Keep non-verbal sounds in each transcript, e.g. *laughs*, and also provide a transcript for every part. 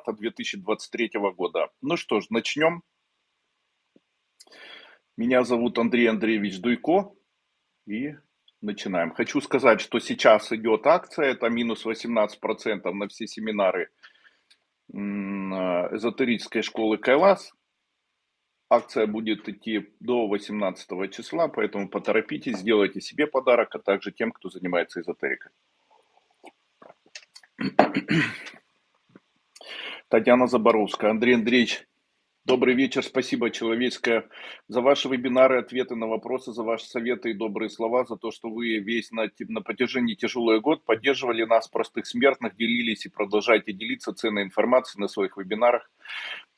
марта 2023 года. Ну что ж, начнем. Меня зовут Андрей Андреевич Дуйко и начинаем. Хочу сказать, что сейчас идет акция, это минус 18% на все семинары эзотерической школы Кайлас. Акция будет идти до 18 числа, поэтому поторопитесь, сделайте себе подарок, а также тем, кто занимается эзотерикой. Татьяна Заборовская. Андрей Андреевич, добрый вечер. Спасибо, человеческое, за ваши вебинары, ответы на вопросы, за ваши советы и добрые слова, за то, что вы весь на, на протяжении тяжелый год поддерживали нас, простых смертных, делились и продолжаете делиться ценной информацией на своих вебинарах.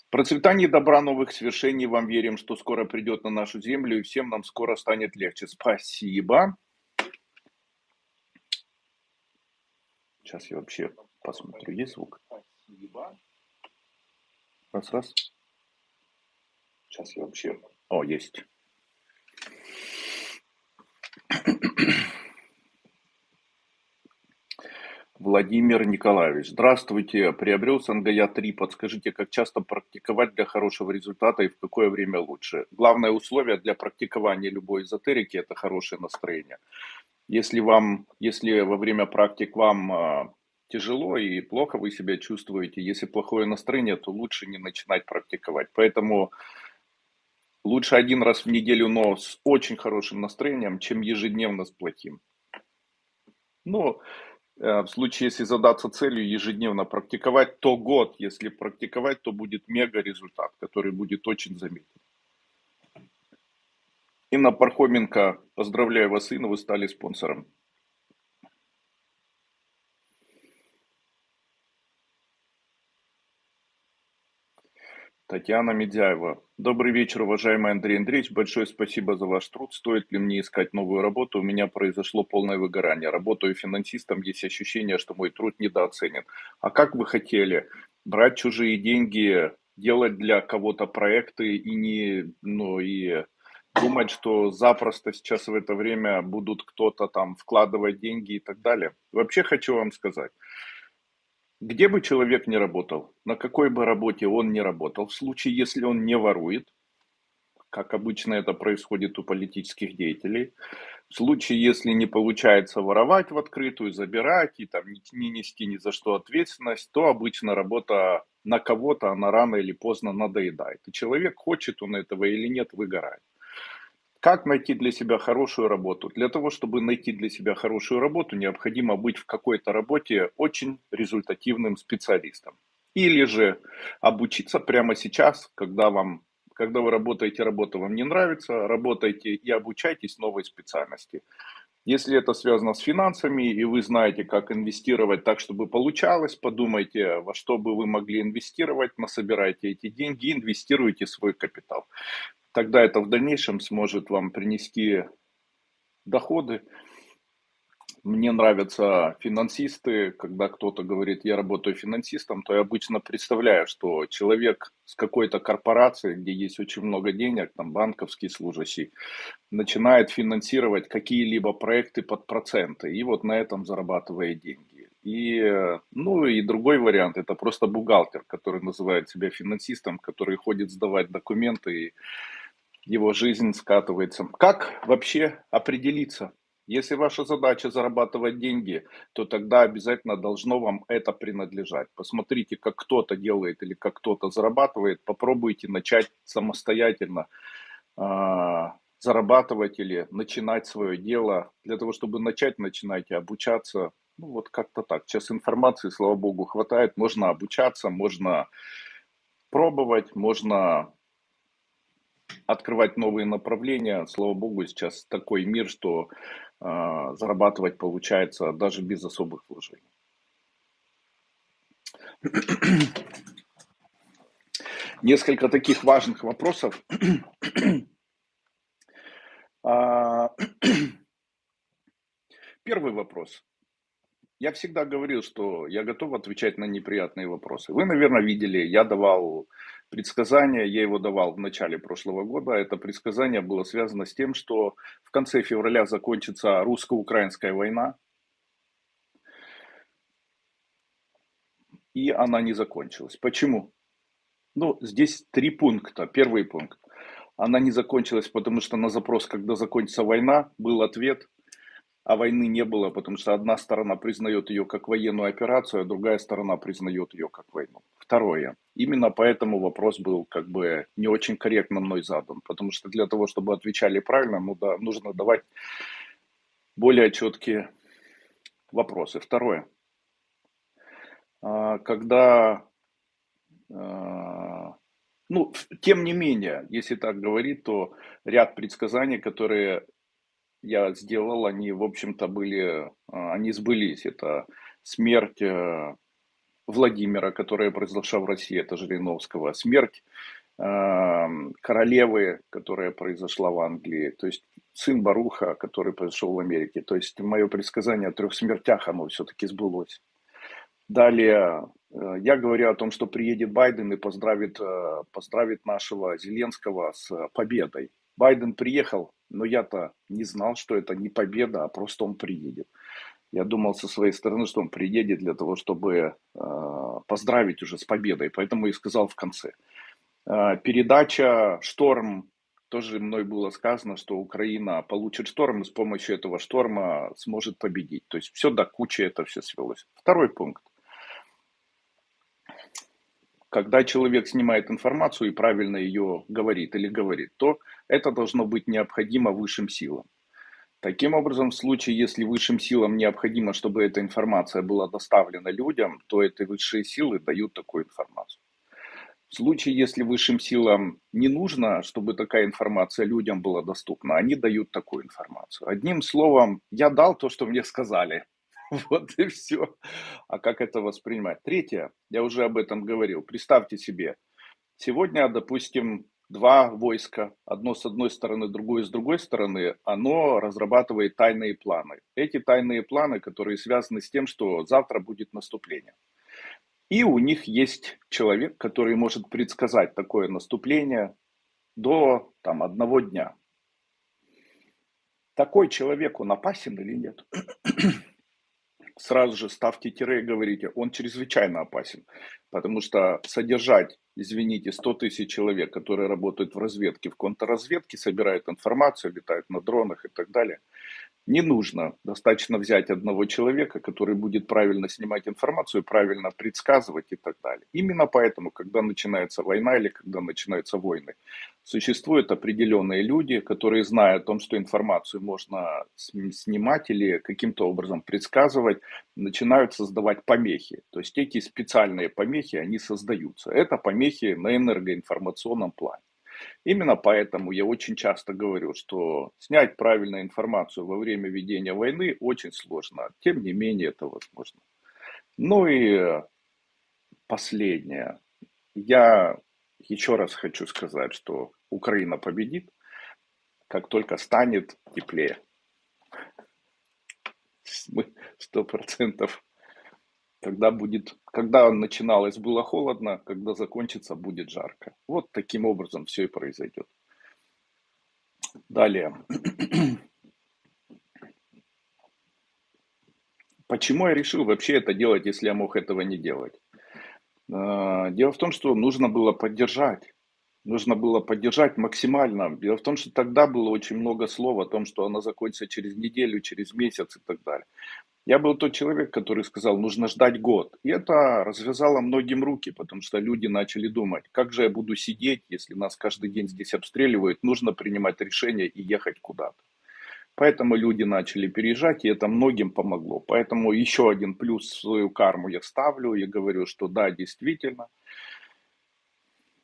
Процветание добра, новых свершений. Вам верим, что скоро придет на нашу землю, и всем нам скоро станет легче. Спасибо. Сейчас я вообще посмотрю, есть звук? Спасибо. Раз, раз. Сейчас я вообще... О, есть. Владимир Николаевич. Здравствуйте. Приобрел Сангая 3. Подскажите, как часто практиковать для хорошего результата и в какое время лучше? Главное условие для практикования любой эзотерики – это хорошее настроение. Если, вам, если во время практик вам а, тяжело и плохо вы себя чувствуете, если плохое настроение, то лучше не начинать практиковать. Поэтому лучше один раз в неделю, но с очень хорошим настроением, чем ежедневно с плохим. Но Э, в случае, если задаться целью ежедневно практиковать, то год, если практиковать, то будет мега результат, который будет очень заметен. Инна Пархоменко, поздравляю вас, Инна, вы стали спонсором. Татьяна Медяева. Добрый вечер, уважаемый Андрей Андреевич. Большое спасибо за ваш труд. Стоит ли мне искать новую работу? У меня произошло полное выгорание. Работаю финансистом, есть ощущение, что мой труд недооценен. А как вы хотели? Брать чужие деньги, делать для кого-то проекты и не, ну и думать, что запросто сейчас в это время будут кто-то там вкладывать деньги и так далее. Вообще хочу вам сказать, где бы человек ни работал, на какой бы работе он ни работал, в случае, если он не ворует, как обычно это происходит у политических деятелей, в случае, если не получается воровать в открытую, забирать и там не нести ни за что ответственность, то обычно работа на кого-то, она рано или поздно надоедает. И человек, хочет он этого или нет, выгорает. Как найти для себя хорошую работу? Для того, чтобы найти для себя хорошую работу, необходимо быть в какой-то работе очень результативным специалистом. Или же обучиться прямо сейчас, когда, вам, когда вы работаете, работа вам не нравится, работайте и обучайтесь новой специальности. Если это связано с финансами, и вы знаете, как инвестировать так, чтобы получалось, подумайте, во что бы вы могли инвестировать, насобирайте эти деньги, инвестируйте свой капитал тогда это в дальнейшем сможет вам принести доходы. Мне нравятся финансисты, когда кто-то говорит, я работаю финансистом, то я обычно представляю, что человек с какой-то корпорацией, где есть очень много денег, там банковский служащий, начинает финансировать какие-либо проекты под проценты и вот на этом зарабатывает деньги. И, ну и другой вариант, это просто бухгалтер, который называет себя финансистом, который ходит сдавать документы и его жизнь скатывается. Как вообще определиться? Если ваша задача зарабатывать деньги, то тогда обязательно должно вам это принадлежать. Посмотрите, как кто-то делает или как кто-то зарабатывает. Попробуйте начать самостоятельно э, зарабатывать или начинать свое дело. Для того, чтобы начать, начинайте обучаться. Ну вот как-то так. Сейчас информации, слава богу, хватает. Можно обучаться, можно пробовать, можно открывать новые направления. Слава богу, сейчас такой мир, что э, зарабатывать получается даже без особых вложений. Несколько таких важных вопросов. А, первый вопрос. Я всегда говорил, что я готов отвечать на неприятные вопросы. Вы, наверное, видели, я давал предсказание, я его давал в начале прошлого года. Это предсказание было связано с тем, что в конце февраля закончится русско-украинская война. и она не закончилась. Почему? Ну, здесь три пункта. Первый пункт. Она не закончилась, потому что на запрос, когда закончится война, был ответ, а войны не было, потому что одна сторона признает ее как военную операцию, а другая сторона признает ее как войну. Второе. Именно поэтому вопрос был как бы не очень корректно мной задан, потому что для того, чтобы отвечали правильно, ну да, нужно давать более четкие вопросы. Второе. А, когда, а, ну, тем не менее, если так говорить, то ряд предсказаний, которые я сделал, они, в общем-то, были, а, они сбылись. Это смерть э, Владимира, которая произошла в России, это Жириновского, смерть королевы, которая произошла в Англии, то есть сын Баруха, который произошел в Америке. То есть мое предсказание о трех смертях, оно все-таки сбылось. Далее, э, я говорю о том, что приедет Байден и поздравит, э, поздравит нашего Зеленского с победой. Байден приехал, но я-то не знал, что это не победа, а просто он приедет. Я думал со своей стороны, что он приедет для того, чтобы э, поздравить уже с победой, поэтому и сказал в конце. Передача «Шторм» тоже мной было сказано, что Украина получит шторм и с помощью этого шторма сможет победить. То есть все до кучи это все свелось. Второй пункт когда человек снимает информацию и правильно ее говорит или говорит, то это должно быть необходимо высшим силам. Таким образом, в случае, если высшим силам необходимо, чтобы эта информация была доставлена людям, то эти высшие силы дают такую информацию. В случае, если высшим силам не нужно, чтобы такая информация людям была доступна, они дают такую информацию. Одним словом, я дал то, что мне сказали. *laughs* Вот и все. А как это воспринимать? Третье, я уже об этом говорил. Представьте себе, сегодня, допустим, два войска, одно с одной стороны, другое с другой стороны, оно разрабатывает тайные планы. Эти тайные планы, которые связаны с тем, что завтра будет наступление. И у них есть человек, который может предсказать такое наступление до там, одного дня. Такой человек, он опасен или нет? Сразу же ставьте тире и говорите, он чрезвычайно опасен, потому что содержать, извините, 100 тысяч человек, которые работают в разведке, в контрразведке, собирают информацию, летают на дронах и так далее – не нужно. Достаточно взять одного человека, который будет правильно снимать информацию, правильно предсказывать и так далее. Именно поэтому, когда начинается война или когда начинаются войны, существуют определенные люди, которые, зная о том, что информацию можно снимать или каким-то образом предсказывать, начинают создавать помехи. То есть эти специальные помехи, они создаются. Это помехи на энергоинформационном плане. Именно поэтому я очень часто говорю, что снять правильную информацию во время ведения войны очень сложно. Тем не менее, это возможно. Ну и последнее. Я еще раз хочу сказать, что Украина победит, как только станет теплее. Мы сто процентов когда будет, когда начиналось было холодно, когда закончится будет жарко. Вот таким образом все и произойдет. Далее. *clears throat* Почему я решил вообще это делать, если я мог этого не делать? А, дело в том, что нужно было поддержать. Нужно было поддержать максимально. Дело в том, что тогда было очень много слов о том, что она закончится через неделю, через месяц и так далее. Я был тот человек, который сказал, нужно ждать год. И это развязало многим руки, потому что люди начали думать, как же я буду сидеть, если нас каждый день здесь обстреливают, нужно принимать решение и ехать куда-то. Поэтому люди начали переезжать, и это многим помогло. Поэтому еще один плюс в свою карму я ставлю и говорю, что да, действительно,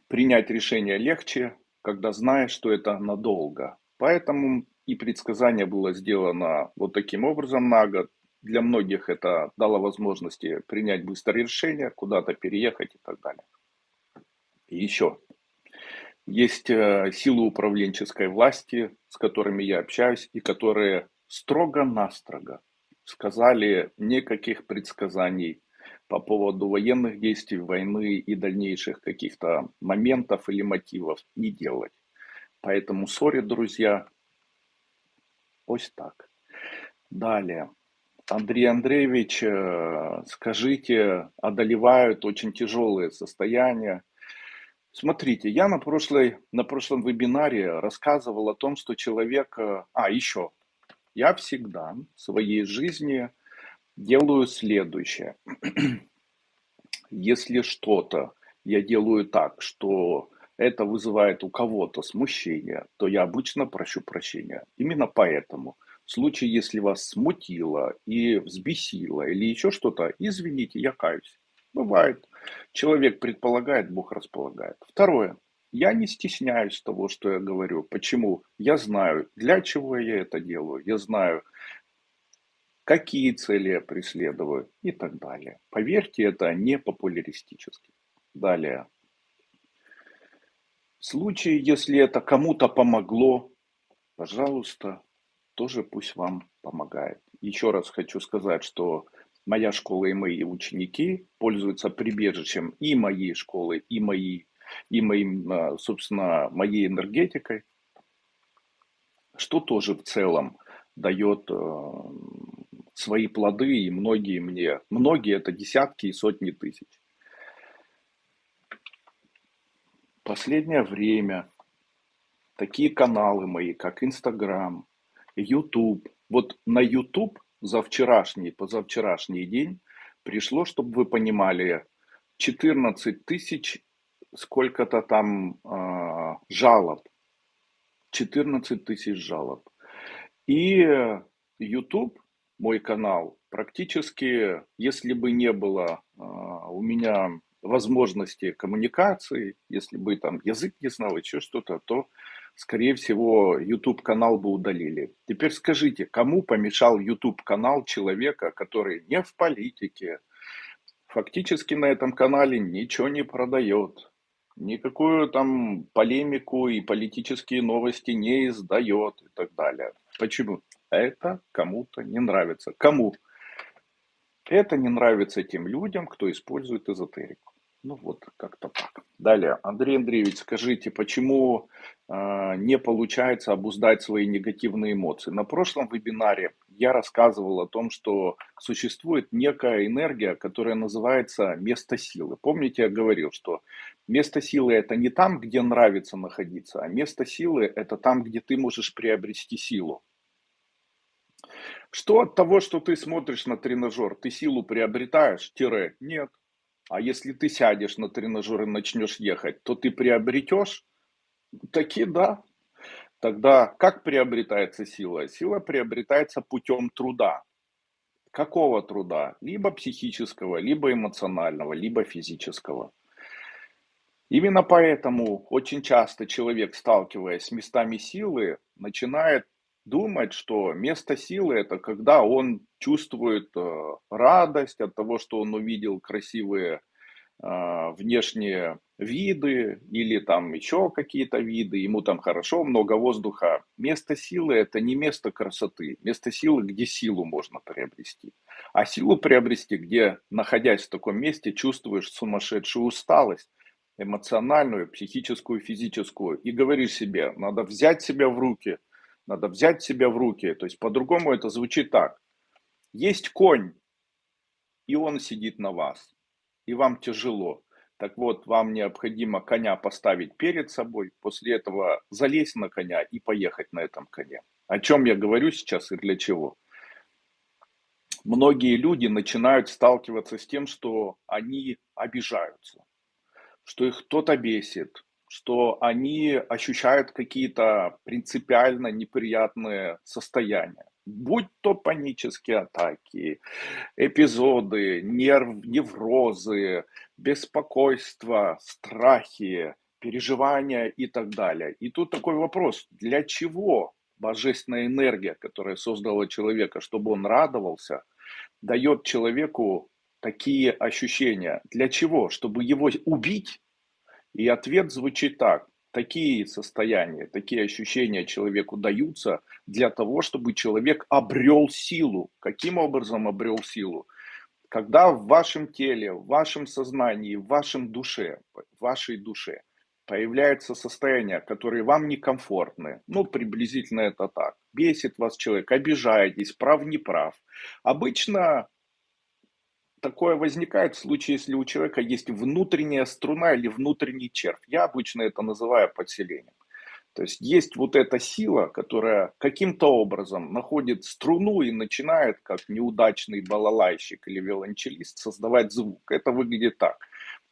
принять решение легче, когда знаешь, что это надолго. Поэтому и предсказание было сделано вот таким образом на год. Для многих это дало возможности принять быстрое решение, куда-то переехать и так далее. И еще. Есть э, силы управленческой власти, с которыми я общаюсь, и которые строго-настрого сказали никаких предсказаний по поводу военных действий, войны и дальнейших каких-то моментов или мотивов не делать. Поэтому, сори, друзья, ось так. Далее. Андрей Андреевич, э, скажите, одолевают очень тяжелые состояния. Смотрите, я на, прошлой, на прошлом вебинаре рассказывал о том, что человек... э, А, еще. Я всегда в своей жизни делаю следующее. *clears throat* Если что-то я делаю так, что это вызывает у кого-то смущение, то я обычно прощу прощения. Именно поэтому в случае, если вас смутило и взбесило или еще что-то, извините, я каюсь. Бывает. Человек предполагает, Бог располагает. Второе. Я не стесняюсь того, что я говорю. Почему? Я знаю, для чего я это делаю. Я знаю, какие цели я преследую и так далее. Поверьте, это не популяристически. Далее. В случае, если это кому-то помогло, пожалуйста, тоже пусть вам помогает. Еще раз хочу сказать, что моя школа и мои ученики пользуются прибежищем и моей школы, и, моей, и моим, а, собственно, моей энергетикой, что тоже в целом дает а, свои плоды, и многие мне, многие это десятки и сотни тысяч. Последнее время такие каналы мои, как Инстаграм, YouTube. Вот на YouTube за вчерашний, позавчерашний день пришло, чтобы вы понимали, 14 тысяч сколько-то там э, жалоб. 14 тысяч жалоб. И YouTube, мой канал, практически, если бы не было э, у меня возможности коммуникации, если бы там язык не знал, еще что-то, то скорее всего, YouTube-канал бы удалили. Теперь скажите, кому помешал YouTube-канал человека, который не в политике, фактически на этом канале ничего не продает, никакую там полемику и политические новости не издает и так далее. Почему? Это кому-то не нравится. Кому? Это не нравится тем людям, кто использует эзотерику. Ну вот, как-то так. Далее, Андрей Андреевич, скажите, почему э, не получается обуздать свои негативные эмоции? На прошлом вебинаре я рассказывал о том, что существует некая энергия, которая называется место силы. Помните, я говорил, что место силы это не там, где нравится находиться, а место силы это там, где ты можешь приобрести силу. Что от того, что ты смотришь на тренажер, ты силу приобретаешь? Тире, нет. А если ты сядешь на тренажер и начнешь ехать, то ты приобретешь? Таки да. Тогда как приобретается сила? Сила приобретается путем труда. Какого труда? Либо психического, либо эмоционального, либо физического. Именно поэтому очень часто человек, сталкиваясь с местами силы, начинает думать, что место силы это когда он чувствует э, радость от того, что он увидел красивые э, внешние виды или там еще какие-то виды, ему там хорошо, много воздуха. Место силы это не место красоты, место силы, где силу можно приобрести. А силу приобрести, где, находясь в таком месте, чувствуешь сумасшедшую усталость, эмоциональную, психическую, физическую, и говоришь себе, надо взять себя в руки – надо взять себя в руки. То есть по-другому это звучит так. Есть конь, и он сидит на вас, и вам тяжело. Так вот, вам необходимо коня поставить перед собой, после этого залезть на коня и поехать на этом коне. О чем я говорю сейчас и для чего? Многие люди начинают сталкиваться с тем, что они обижаются, что их кто-то бесит, что они ощущают какие-то принципиально неприятные состояния. Будь то панические атаки, эпизоды, нерв, неврозы, беспокойство, страхи, переживания и так далее. И тут такой вопрос, для чего божественная энергия, которая создала человека, чтобы он радовался, дает человеку такие ощущения? Для чего? Чтобы его убить? И ответ звучит так. Такие состояния, такие ощущения человеку даются для того, чтобы человек обрел силу. Каким образом обрел силу? Когда в вашем теле, в вашем сознании, в вашем душе, в вашей душе появляются состояния, которые вам некомфортны. Ну, приблизительно это так. Бесит вас человек, обижаетесь, прав, не прав. Обычно такое возникает в случае, если у человека есть внутренняя струна или внутренний червь. Я обычно это называю подселением. То есть есть вот эта сила, которая каким-то образом находит струну и начинает, как неудачный балалайщик или виолончелист, создавать звук. Это выглядит так.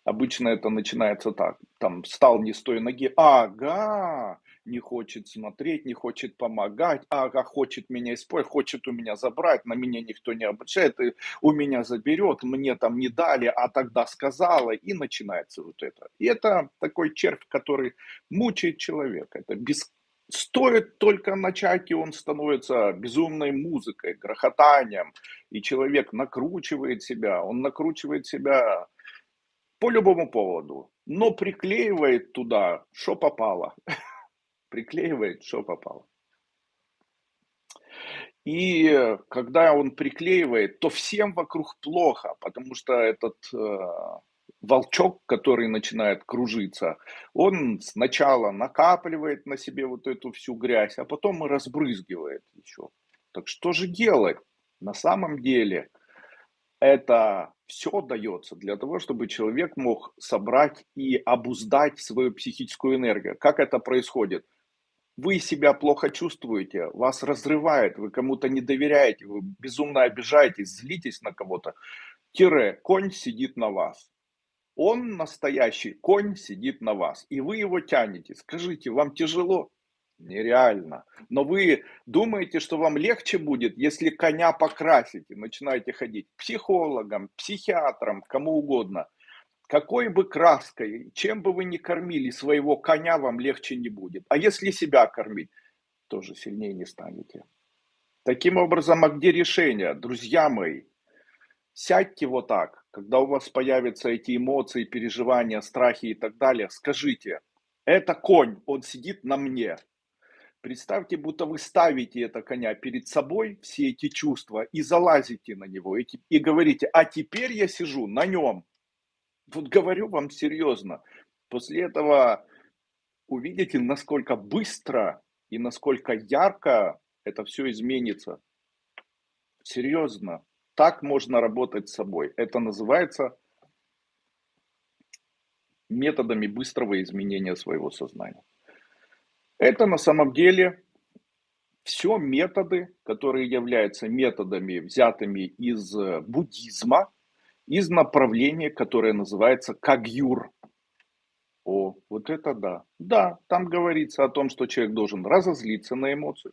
Обычно это начинается так. Там встал не с той ноги. Ага, не хочет смотреть, не хочет помогать. Ага, хочет меня использовать, хочет у меня забрать. На меня никто не обращает. И у меня заберет, мне там не дали, а тогда сказала. И начинается вот это. И это такой червь, который мучает человека. Это без Стоит только начать, и он становится безумной музыкой, грохотанием, и человек накручивает себя, он накручивает себя по любому поводу, но приклеивает туда, что попало. *laughs* Приклеивает, что попало. И когда он приклеивает, то всем вокруг плохо, потому что этот э, волчок, который начинает кружиться, он сначала накапливает на себе вот эту всю грязь, а потом и разбрызгивает еще. Так что же делать? На самом деле это все дается для того, чтобы человек мог собрать и обуздать свою психическую энергию. Как это происходит? Вы себя плохо чувствуете, вас разрывает, вы кому-то не доверяете, вы безумно обижаетесь, злитесь на кого-то. Тире, конь сидит на вас. Он настоящий конь сидит на вас, и вы его тянете. Скажите, вам тяжело? Нереально. Но вы думаете, что вам легче будет, если коня покрасите, начинаете ходить к психологам, психиатрам, кому угодно. Какой бы краской, чем бы вы ни кормили своего коня, вам легче не будет. А если себя кормить, тоже сильнее не станете. Таким образом, а где решение? Друзья мои, сядьте вот так, когда у вас появятся эти эмоции, переживания, страхи и так далее, скажите, это конь, он сидит на мне, Представьте, будто вы ставите это коня перед собой, все эти чувства, и залазите на него, и, и говорите, а теперь я сижу на нем. Вот говорю вам серьезно. После этого увидите, насколько быстро и насколько ярко это все изменится. Серьезно. Так можно работать с собой. Это называется методами быстрого изменения своего сознания. Это на самом деле все методы, которые являются методами, взятыми из э, буддизма, из направления, которое называется Кагюр. О, вот это да. Да, там говорится о том, что человек должен разозлиться на эмоцию,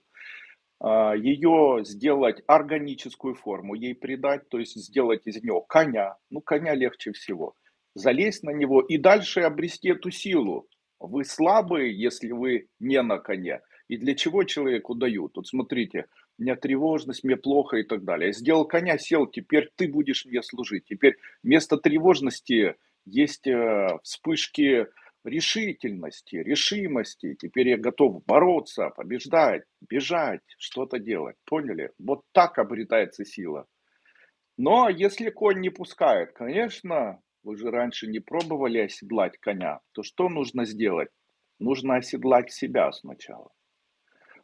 а, ее сделать органическую форму, ей придать, то есть сделать из нее коня. Ну, коня легче всего. Залезть на него и дальше обрести эту силу. Вы слабые, если вы не на коне. И для чего человеку дают? Вот смотрите, у меня тревожность, мне плохо и так далее. Я сделал коня, сел, теперь ты будешь мне служить. Теперь вместо тревожности есть э, вспышки решительности, решимости. Теперь я готов бороться, побеждать, бежать, что-то делать. Поняли? Вот так обретается сила. Но если конь не пускает, конечно, вы же раньше не пробовали оседлать коня, то что нужно сделать? Нужно оседлать себя сначала.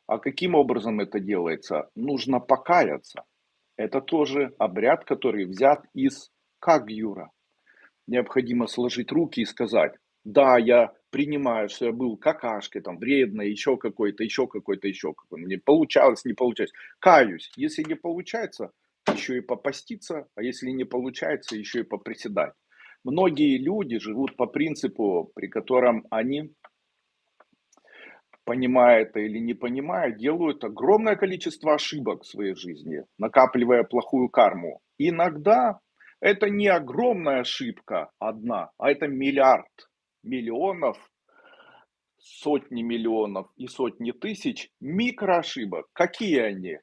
А каким образом это делается? Нужно покаяться. Это тоже обряд, который взят из Кагюра. Необходимо сложить руки и сказать, да, я принимаю, что я был какашкой, там, вредной, еще какой-то, еще какой-то, еще какой-то. Мне получалось, не получалось. Каюсь. Если не получается, еще и попаститься, а если не получается, еще и поприседать. Многие люди живут по принципу, при котором они, понимая это или не понимая, делают огромное количество ошибок в своей жизни, накапливая плохую карму. Иногда это не огромная ошибка одна, а это миллиард миллионов, сотни миллионов и сотни тысяч микроошибок. Какие они?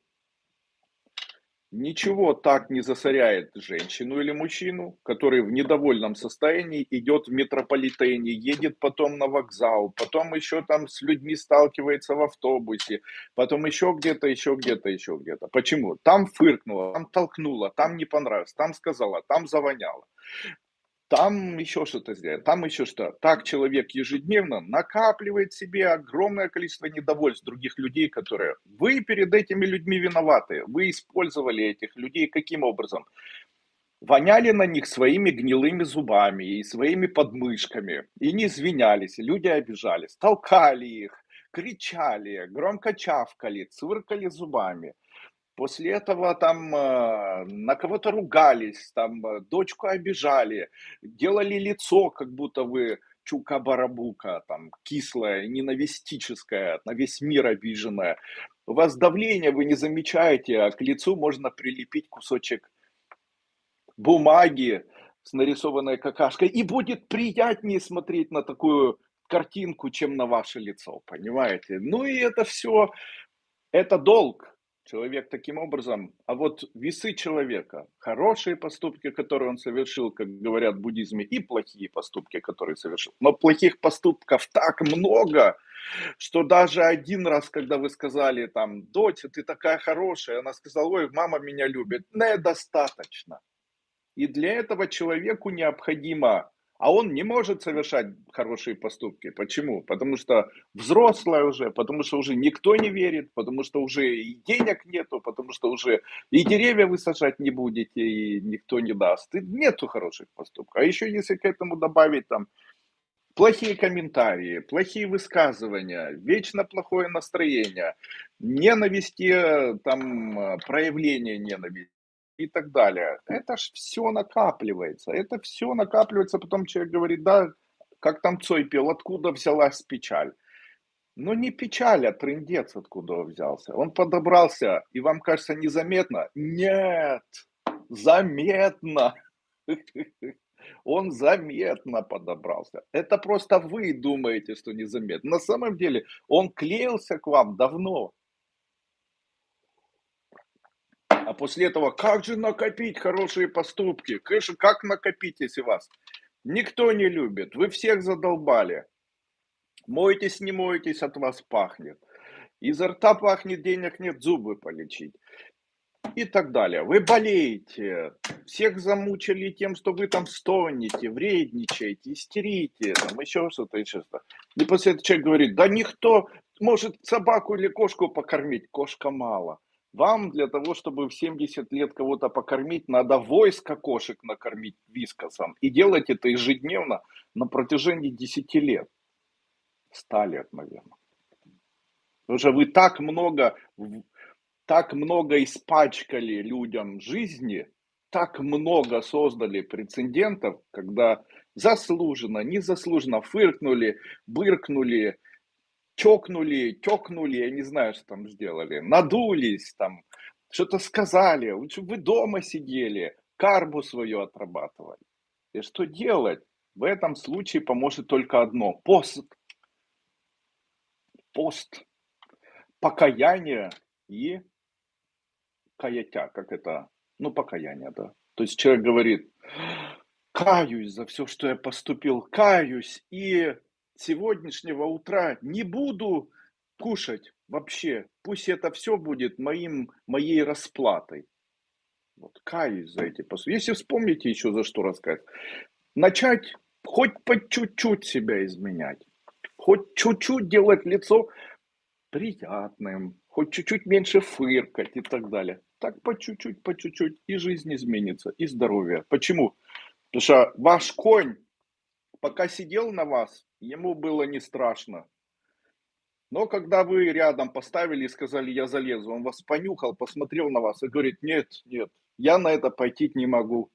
Ничего так не засоряет женщину или мужчину, который в недовольном состоянии идет в метрополитене, едет потом на вокзал, потом еще там с людьми сталкивается в автобусе, потом еще где-то, еще где-то, еще где-то. Почему? Там фыркнула, там толкнула, там не понравилось, там сказала, там завоняло. Там еще что-то сделать, там еще что. Так человек ежедневно накапливает себе огромное количество недовольств других людей, которые... Вы перед этими людьми виноваты. Вы использовали этих людей каким образом? Воняли на них своими гнилыми зубами и своими подмышками. И не извинялись, люди обижались. Толкали их, кричали, громко чавкали, цвыркали зубами. После этого там э, на кого-то ругались, там э, дочку обижали, делали лицо, как будто вы чука-барабука, там кислое, ненавистическое, на весь мир обиженное. У вас давление, вы не замечаете, а к лицу можно прилепить кусочек бумаги с нарисованной какашкой, и будет приятнее смотреть на такую картинку, чем на ваше лицо, понимаете? Ну и это все, это долг, Человек таким образом, а вот весы человека, хорошие поступки, которые он совершил, как говорят в буддизме, и плохие поступки, которые совершил. Но плохих поступков так много, что даже один раз, когда вы сказали там, дочь, ты такая хорошая, она сказала, ой, мама меня любит, недостаточно. И для этого человеку необходимо а он не может совершать хорошие поступки. Почему? Потому что взрослая уже, потому что уже никто не верит, потому что уже и денег нету, потому что уже и деревья вы сажать не будете, и никто не даст. И нету хороших поступков. А еще если к этому добавить там плохие комментарии, плохие высказывания, вечно плохое настроение, ненависти, там, проявление ненависти, и так далее. Это ж все накапливается. Это все накапливается, потом человек говорит, да, как там Цой пел, откуда взялась печаль. Но не печаль, а трындец откуда взялся. Он подобрался, и вам кажется незаметно? Нет, заметно. *laughs* Он заметно подобрался. Это просто вы думаете, что незаметно. На самом деле он клеился к вам давно. А после этого, как же накопить хорошие поступки? Конечно, как накопить, если вас никто не любит? Вы всех задолбали. Моетесь, не моетесь, от вас пахнет. Изо рта пахнет, денег нет, зубы полечить. И так далее. Вы болеете, всех замучили тем, что вы там стонете, вредничаете, истерите, там еще что-то, еще что-то. И после этого человек говорит, да никто может собаку или кошку покормить, кошка мало. Вам для того, чтобы в 70 лет кого-то покормить, надо войско кошек накормить вискосом. И делать это ежедневно на протяжении 10 лет. 100 лет, наверное. Потому что вы так много, так много испачкали людям жизни, так много создали прецедентов, когда заслуженно, незаслуженно фыркнули, быркнули, чокнули, тёкнули, я не знаю, что там сделали, надулись там, что-то сказали, лучше вы дома сидели, карбу свою отрабатывали. И что делать? В этом случае поможет только одно – пост. Пост. Покаяние и каятя, как это, ну, покаяние, да. То есть человек говорит, каюсь за все, что я поступил, каюсь, и сегодняшнего утра не буду кушать вообще. Пусть это все будет моим, моей расплатой. Вот, каюсь за эти поступки. Если вспомните еще за что рассказать. Начать хоть по чуть-чуть себя изменять. Хоть чуть-чуть делать лицо приятным. Хоть чуть-чуть меньше фыркать и так далее. Так по чуть-чуть, по чуть-чуть. И жизнь изменится, и здоровье. Почему? Потому что ваш конь пока сидел на вас, ему было не страшно. Но когда вы рядом поставили и сказали, я залезу, он вас понюхал, посмотрел на вас и говорит, нет, нет, я на это пойти не могу.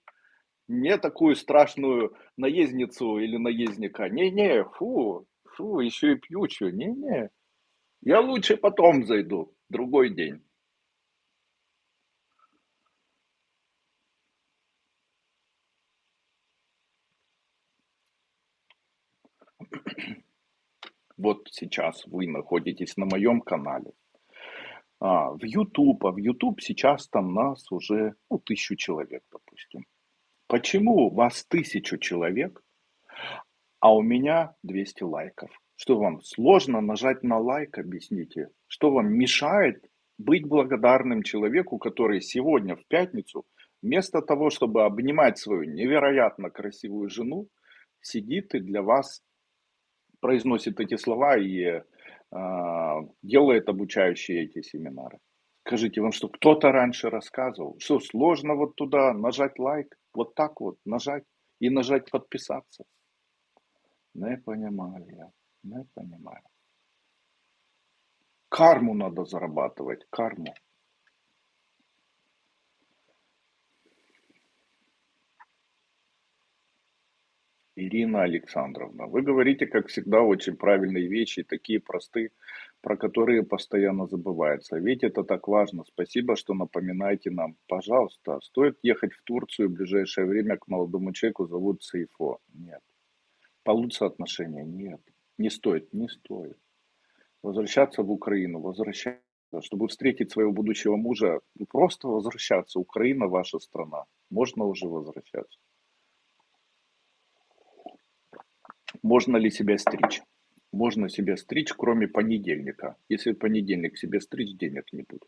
Не такую страшную наездницу или наездника. Не-не, фу, фу, еще и пьючую. Не-не, я лучше потом зайду, другой день. Вот сейчас вы находитесь на моем канале. А, в YouTube, а в YouTube сейчас там нас уже ну, тысячу человек, допустим. Почему у вас тысячу человек, а у меня 200 лайков? Что вам сложно нажать на лайк, объясните? Что вам мешает быть благодарным человеку, который сегодня в пятницу Вместо того, чтобы обнимать свою невероятно красивую жену, сидит и для вас произносит эти слова и а, делает обучающие эти семинары. Скажите, вам что, кто-то раньше рассказывал? Что, сложно вот туда нажать лайк? Вот так вот нажать и нажать подписаться? Не понимаю я, не понимаю. Карму надо зарабатывать, карму. Ирина Александровна, вы говорите, как всегда, очень правильные вещи, такие простые, про которые постоянно забывается. Ведь это так важно. Спасибо, что напоминаете нам. Пожалуйста, стоит ехать в Турцию в ближайшее время к молодому человеку, зовут Сейфо. Нет. Получится отношения? Нет. Не стоит, не стоит. Возвращаться в Украину, возвращаться, чтобы встретить своего будущего мужа, просто возвращаться. Украина ваша страна. Можно уже возвращаться. Можно ли себя стричь? Можно себя стричь, кроме понедельника. Если понедельник себе стричь, денег не будет.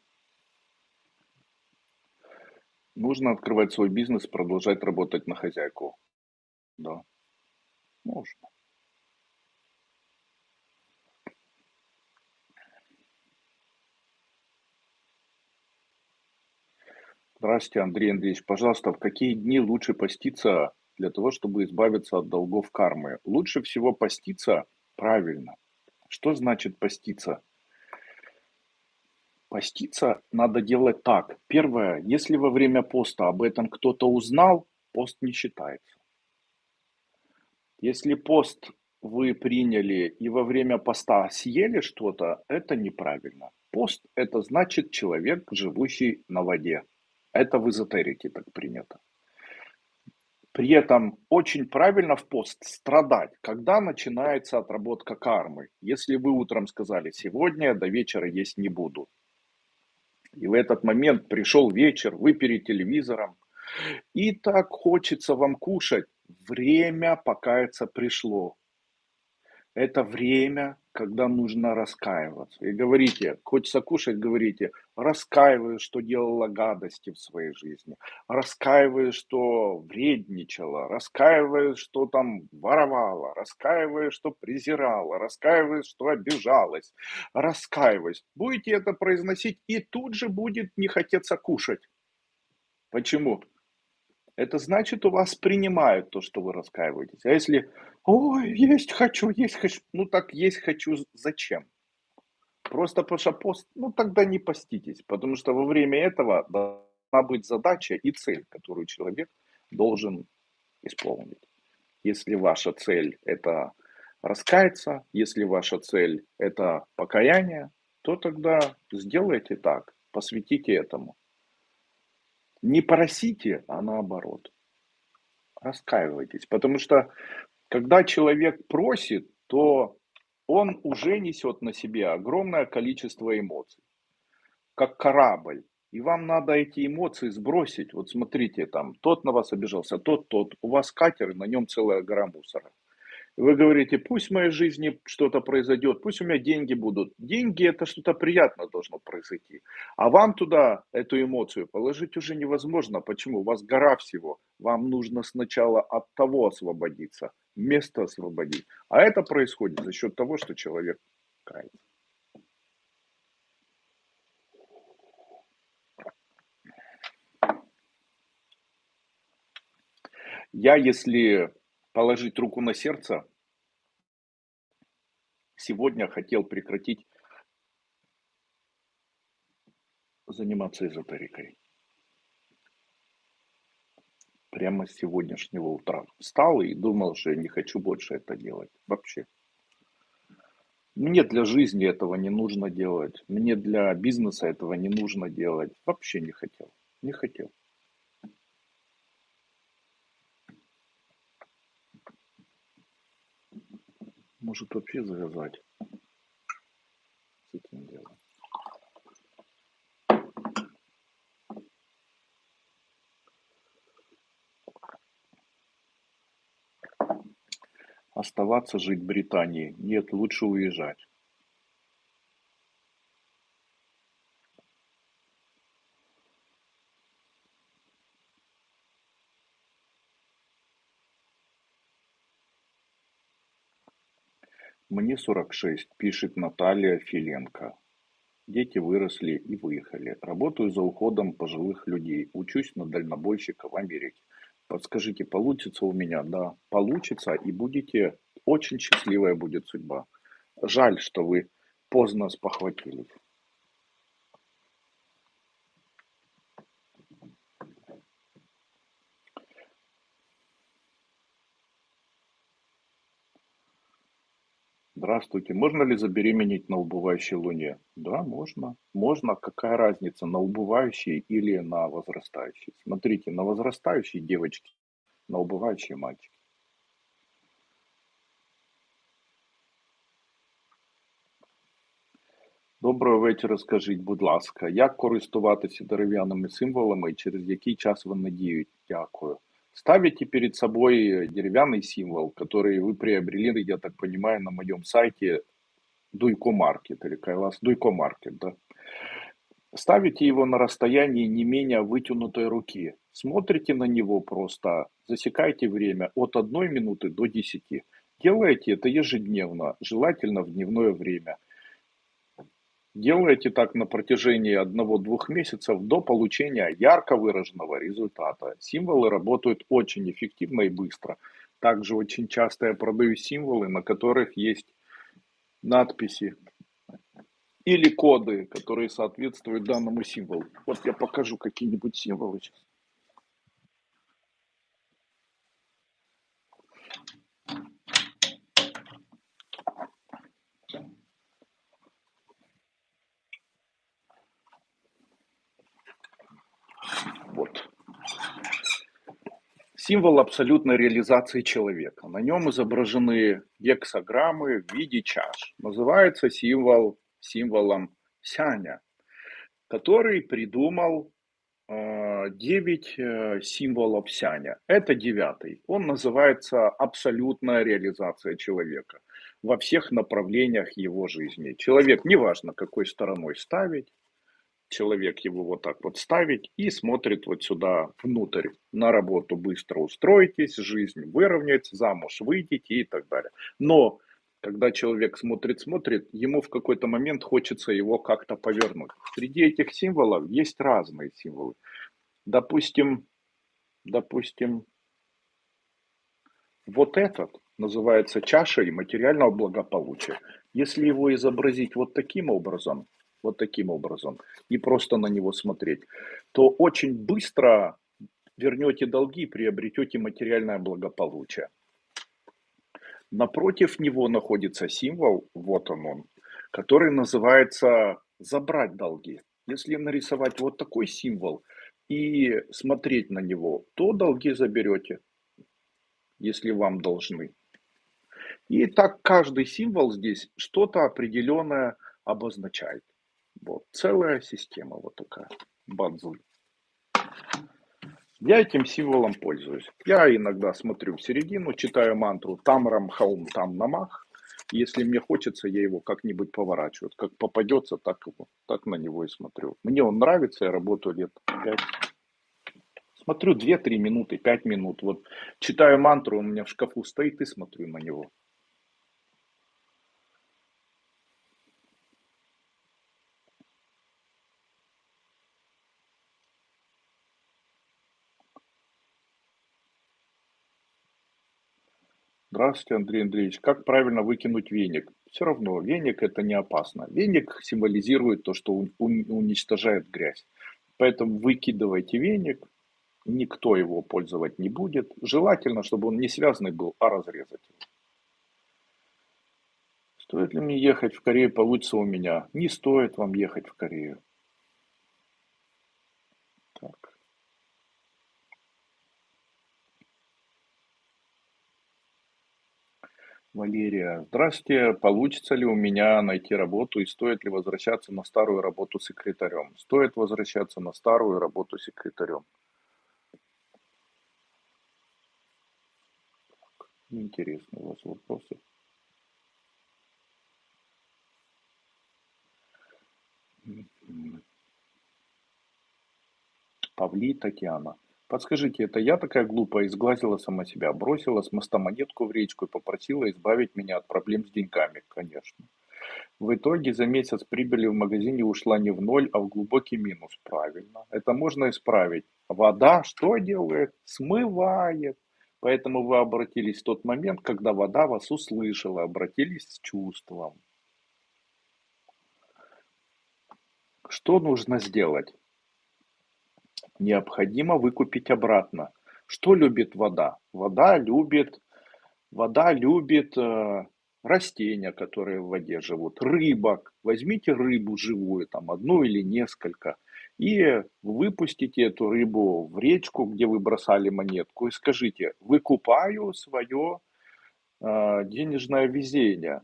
Нужно открывать свой бизнес, продолжать работать на хозяйку. Да, можно. Здравствуйте, Андрей Андреевич. Пожалуйста, в какие дни лучше поститься для того, чтобы избавиться от долгов кармы. Лучше всего поститься правильно. Что значит поститься? Поститься надо делать так. Первое, если во время поста об этом кто-то узнал, пост не считается. Если пост вы приняли и во время поста съели что-то, это неправильно. Пост – это значит человек, живущий на воде. Это в эзотерике так принято. При этом очень правильно в пост страдать, когда начинается отработка кармы. Если вы утром сказали, сегодня до вечера есть не буду. И в этот момент пришел вечер, вы перед телевизором, и так хочется вам кушать. Время покаяться пришло. Это время, когда нужно раскаиваться. И говорите, хочется кушать, говорите, раскаиваюсь, что делала гадости в своей жизни, раскаиваюсь, что вредничала, раскаиваюсь, что там воровала, раскаиваюсь, что презирала, раскаиваюсь, что обижалась, раскаиваюсь. Будете это произносить, и тут же будет не хотеться кушать. Почему? Это значит, у вас принимают то, что вы раскаиваетесь. А если, ой, есть хочу, есть хочу, ну так есть хочу, зачем? Просто потому что пост, ну тогда не поститесь, потому что во время этого должна быть задача и цель, которую человек должен исполнить. Если ваша цель это раскаяться, если ваша цель это покаяние, то тогда сделайте так, посвятите этому. Не просите, а наоборот. Раскаивайтесь. Потому что когда человек просит, то он уже несет на себе огромное количество эмоций. Как корабль. И вам надо эти эмоции сбросить. Вот смотрите, там, тот на вас обижался, тот, тот. У вас катер, на нем целая гора мусора. Вы говорите, пусть в моей жизни что-то произойдет, пусть у меня деньги будут. Деньги это что-то приятное должно произойти. А вам туда эту эмоцию положить уже невозможно. Почему? У вас гора всего. Вам нужно сначала от того освободиться, место освободить. А это происходит за счет того, что человек кается. Я, если положить руку на сердце, сегодня хотел прекратить заниматься эзотерикой. Прямо с сегодняшнего утра встал и думал, что я не хочу больше это делать. Вообще. Мне для жизни этого не нужно делать. Мне для бизнеса этого не нужно делать. Вообще не хотел. Не хотел. Может вообще завязать с этим делом. Оставаться жить в Британии? Нет, лучше уезжать. Мне 46, пишет Наталья Филенко. Дети выросли и выехали. Работаю за уходом пожилых людей. Учусь на дальнобойщика в Америке. Подскажите, получится у меня? Да, получится, и будете... Очень счастливая будет судьба. Жаль, что вы поздно спохватились. Здравствуйте. Можно ли забеременеть на убывающей луне? Да, можно. Можно. Какая разница, на убывающей или на возрастающей? Смотрите, на возрастающей девочки, на убывающей мальчики. Доброго вечора, скажіть, будь ласка, як користуватися дерев'яними символами і через який час вони діють? Дякую. Ставите перед собой деревянный символ, который вы приобрели, я так понимаю, на моем сайте Дуйко Маркет или Кайлас Дуйко Маркет, да. Ставите его на расстоянии не менее вытянутой руки. Смотрите на него просто, засекайте время от одной минуты до 10. Делайте это ежедневно, желательно в дневное время. Делайте так на протяжении одного-двух месяцев до получения ярко выраженного результата. Символы работают очень эффективно и быстро. Также очень часто я продаю символы, на которых есть надписи или коды, которые соответствуют данному символу. Вот я покажу какие-нибудь символы сейчас. Вот. Символ абсолютной реализации человека. На нем изображены гексограммы в виде чаш. Называется символ символом Сяня, который придумал э, 9 э, символов Сяня. Это девятый. Он называется абсолютная реализация человека во всех направлениях его жизни. Человек, неважно какой стороной ставить, человек его вот так вот ставить и смотрит вот сюда внутрь. На работу быстро устроитесь, жизнь выровнять, замуж выйдете и так далее. Но когда человек смотрит, смотрит, ему в какой-то момент хочется его как-то повернуть. Среди этих символов есть разные символы. Допустим, допустим, вот этот называется чашей материального благополучия. Если его изобразить вот таким образом, вот таким образом, и просто на него смотреть, то очень быстро вернете долги приобретете материальное благополучие. Напротив него находится символ, вот он он, который называется «забрать долги». Если нарисовать вот такой символ и смотреть на него, то долги заберете, если вам должны. И так каждый символ здесь что-то определенное обозначает. Вот, целая система вот такая, бадзуль. Я этим символом пользуюсь. Я иногда смотрю в середину, читаю мантру там рам там намах. Если мне хочется, я его как-нибудь поворачиваю. Как попадется, так, его, так на него и смотрю. Мне он нравится, я работаю лет 5. Смотрю 2-3 минуты, 5 минут. Вот читаю мантру, он у меня в шкафу стоит и смотрю на него. Здравствуйте, Андрей Андреевич. Как правильно выкинуть веник? Все равно, веник это не опасно. Веник символизирует то, что уничтожает грязь. Поэтому выкидывайте веник, никто его пользовать не будет. Желательно, чтобы он не связанный был, а разрезать. Стоит ли мне ехать в Корею, получится у меня? Не стоит вам ехать в Корею. Валерия, здравствуйте. Получится ли у меня найти работу и стоит ли возвращаться на старую работу секретарем? Стоит возвращаться на старую работу секретарем. Интересные у вас вопросы. Павли Татьяна. Подскажите, это я такая глупая, изглазила сама себя, бросила с моста монетку в речку и попросила избавить меня от проблем с деньгами, конечно. В итоге за месяц прибыли в магазине ушла не в ноль, а в глубокий минус. Правильно. Это можно исправить. Вода что делает? Смывает. Поэтому вы обратились в тот момент, когда вода вас услышала, обратились с чувством. Что нужно сделать? Необходимо выкупить обратно. Что любит вода? Вода любит, вода любит э, растения, которые в воде живут, рыбок. Возьмите рыбу живую, там одну или несколько, и выпустите эту рыбу в речку, где вы бросали монетку, и скажите, выкупаю свое э, денежное везение.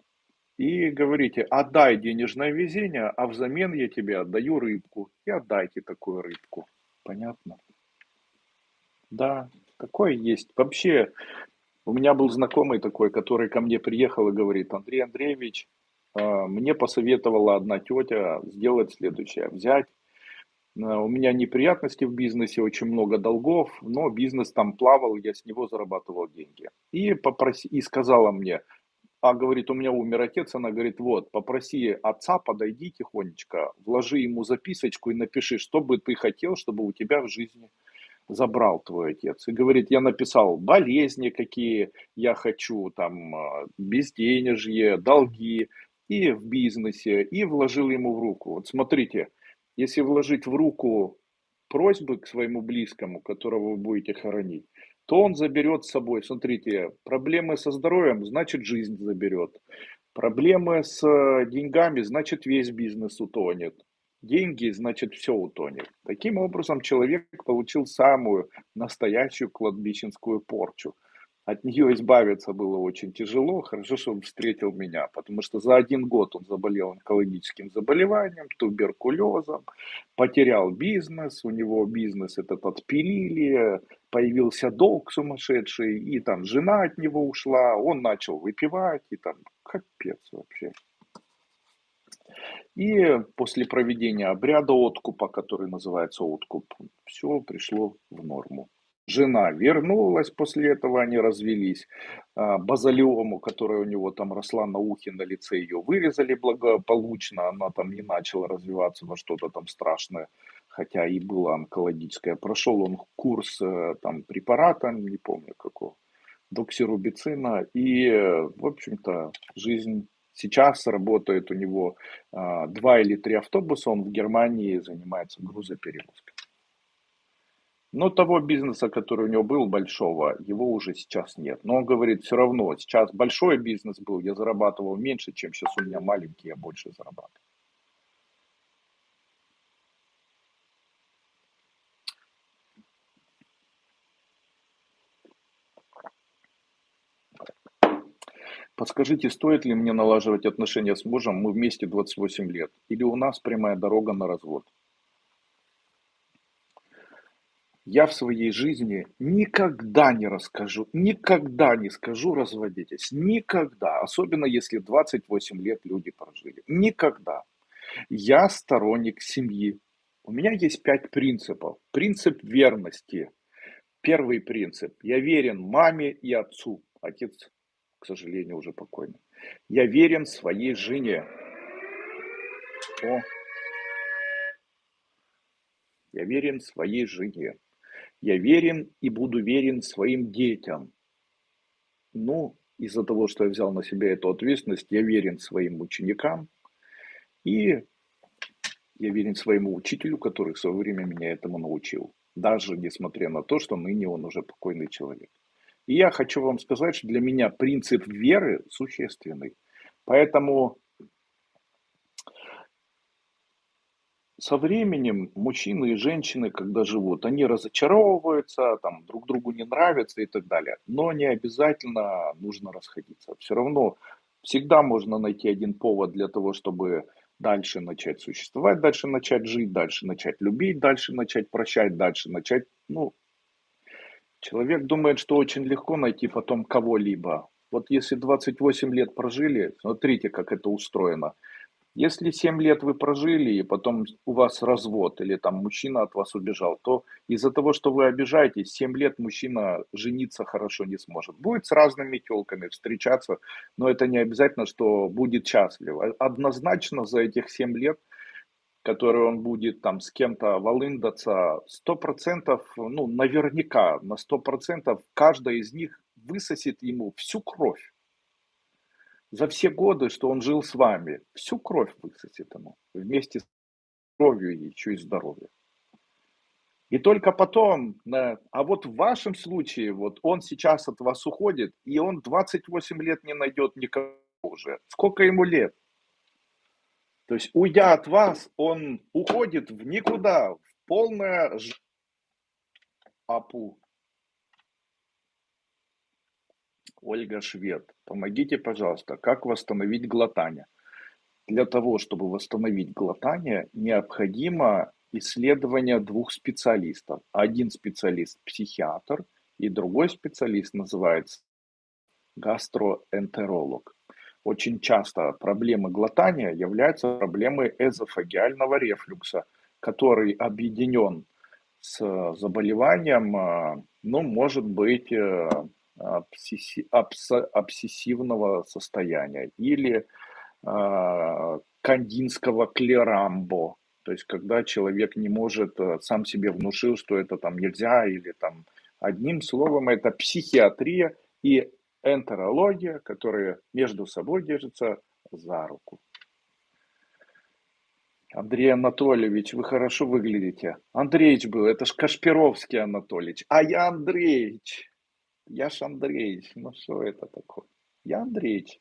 И говорите, отдай денежное везение, а взамен я тебе отдаю рыбку. И отдайте такую рыбку. Понятно? Да, такое есть. Вообще, у меня был знакомый такой, который ко мне приехал и говорит, Андрей Андреевич, а, мне посоветовала одна тетя сделать следующее, взять, а, у меня неприятности в бизнесе, очень много долгов, но бизнес там плавал, я с него зарабатывал деньги. И, попроси, и сказала мне, а говорит, у меня умер отец, она говорит, вот, попроси отца, подойди тихонечко, вложи ему записочку и напиши, что бы ты хотел, чтобы у тебя в жизни забрал твой отец. И говорит, я написал болезни, какие я хочу, там, а, безденежье, долги, и в бизнесе, и вложил ему в руку. Вот смотрите, если вложить в руку просьбы к своему близкому, которого вы будете хоронить, то он заберет с собой, смотрите, проблемы со здоровьем, значит жизнь заберет. Проблемы с э, деньгами, значит весь бизнес утонет. Деньги, значит все утонет. Таким образом человек получил самую настоящую кладбищенскую порчу. От нее избавиться было очень тяжело. Хорошо, что он встретил меня, потому что за один год он заболел онкологическим заболеванием, туберкулезом, потерял бизнес, у него бизнес этот отпилили, появился долг сумасшедший, и там жена от него ушла, он начал выпивать, и там капец вообще. И после проведения обряда откупа, который называется откуп, все пришло в норму. Жена вернулась, после этого они развелись. А, базалиому, которая у него там росла на ухе, на лице, ее вырезали благополучно. Она там не начала развиваться во что-то там страшное, хотя и было онкологическое. Прошел он курс э, там препарата, не помню какого, доксирубицина. И, в общем-то, жизнь сейчас работает у него а, два или три автобуса. Он в Германии занимается грузоперевозкой. Но того бизнеса, который у него был большого, его уже сейчас нет. Но он говорит, все равно, сейчас большой бизнес был, я зарабатывал меньше, чем сейчас у меня маленький, я больше зарабатываю. Подскажите, стоит ли мне налаживать отношения с мужем, мы вместе 28 лет, или у нас прямая дорога на развод? Я в своей жизни никогда не расскажу, никогда не скажу разводитесь, никогда, особенно если 28 лет люди прожили, никогда. Я сторонник семьи. У меня есть пять принципов. Принцип верности. Первый принцип. Я верен маме и отцу. Отец, к сожалению, уже покойный. Я верен своей жене. О. Я верен своей жене. Я верен и буду верен своим детям. Ну, из-за того, что я взял на себя эту ответственность, я верен своим ученикам и я верен своему учителю, который в свое время меня этому научил. Даже несмотря на то, что ныне он уже покойный человек. И я хочу вам сказать, что для меня принцип веры существенный. Поэтому со временем мужчины и женщины, когда живут, они разочаровываются, там, друг другу не нравятся и так далее. Но не обязательно нужно расходиться. Все равно всегда можно найти один повод для того, чтобы дальше начать существовать, дальше начать жить, дальше начать любить, дальше начать прощать, дальше начать, ну, человек думает, что очень легко найти потом кого-либо. Вот если 28 лет прожили, смотрите, как это устроено – Если 7 лет вы прожили, и потом у вас развод, или там мужчина от вас убежал, то из-за того, что вы обижаетесь, 7 лет мужчина жениться хорошо не сможет. Будет с разными телками встречаться, но это не обязательно, что будет счастлив. А однозначно за этих 7 лет, которые он будет там с кем-то волындаться, 100%, ну, наверняка, на 100% каждая из них высосет ему всю кровь за все годы, что он жил с вами, всю кровь высосет ему, вместе с кровью еще и здоровьем. И только потом, а вот в вашем случае, вот он сейчас от вас уходит, и он 28 лет не найдет никого уже. Сколько ему лет? То есть, уйдя от вас, он уходит в никуда, в полное апу. Ольга Швед, помогите, пожалуйста, как восстановить глотание? Для того, чтобы восстановить глотание, необходимо исследование двух специалистов. Один специалист психиатр и другой специалист называется гастроэнтеролог. Очень часто проблемы глотания являются проблемой эзофагиального рефлюкса, который объединен с заболеванием, а, ну, может быть, э, обсессивного состояния или э, кандинского клерамбо, то есть когда человек не может, э, сам себе внушил, что это там нельзя или там одним словом это психиатрия и энтерология, которые между собой держатся за руку. Андрей Анатольевич, вы хорошо выглядите. Андреевич был, это ж Кашпировский Анатольевич. А я Андреевич. Я ж Андреевич, ну что это такое? Я Андреевич.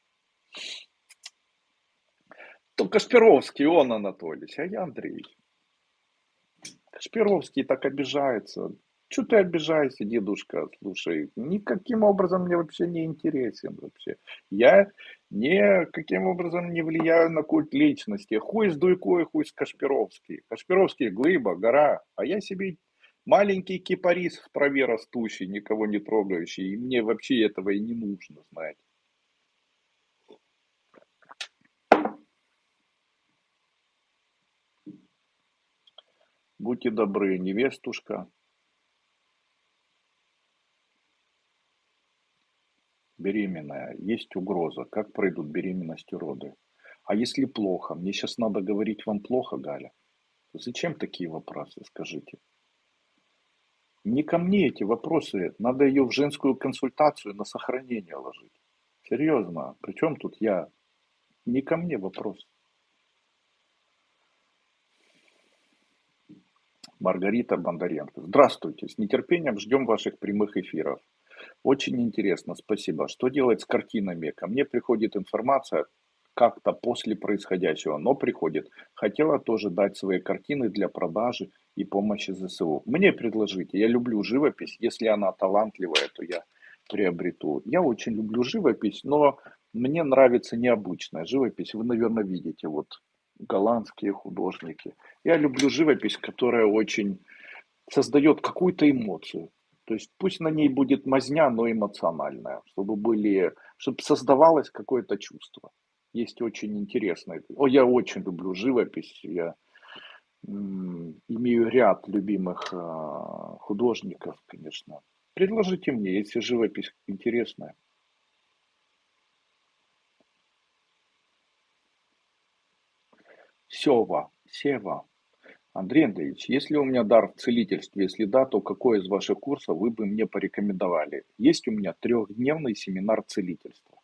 То Кашпировский, он Анатольевич, а я Андреевич. Кашпировский так обижается. Что ты обижаешься, дедушка? Слушай, никаким образом мне вообще не интересен вообще. Я никаким образом не влияю на культ личности. Хуй с Дуйко и хуй с Кашпировский. Кашпировский глыба, гора, а я себе Маленький кипарис в траве растущий, никого не трогающий. И мне вообще этого и не нужно, знаете. Будьте добры, невестушка. Беременная. Есть угроза. Как пройдут беременность и роды? А если плохо? Мне сейчас надо говорить вам плохо, Галя. Зачем такие вопросы, скажите? Не ко мне эти вопросы, надо ее в женскую консультацию на сохранение ложить. Серьезно, причем тут я? Не ко мне вопрос. Маргарита Бондаренко. Здравствуйте, с нетерпением ждем ваших прямых эфиров. Очень интересно, спасибо. Что делать с картинами? Ко мне приходит информация как-то после происходящего, но приходит. Хотела тоже дать свои картины для продажи и помощи ЗСУ. Мне предложите, я люблю живопись, если она талантливая, то я приобрету. Я очень люблю живопись, но мне нравится необычная живопись. Вы, наверное, видите, вот голландские художники. Я люблю живопись, которая очень создает какую-то эмоцию. То есть пусть на ней будет мазня, но эмоциональная, чтобы были, чтобы создавалось какое-то чувство есть очень интересные. О, я очень люблю живопись. Я имею ряд любимых а, художников, конечно. Предложите мне, если живопись интересная. Сева, Сева. Андрей Андреевич, если у меня дар в целительстве, если да, то какой из ваших курсов вы бы мне порекомендовали? Есть у меня трехдневный семинар целительства.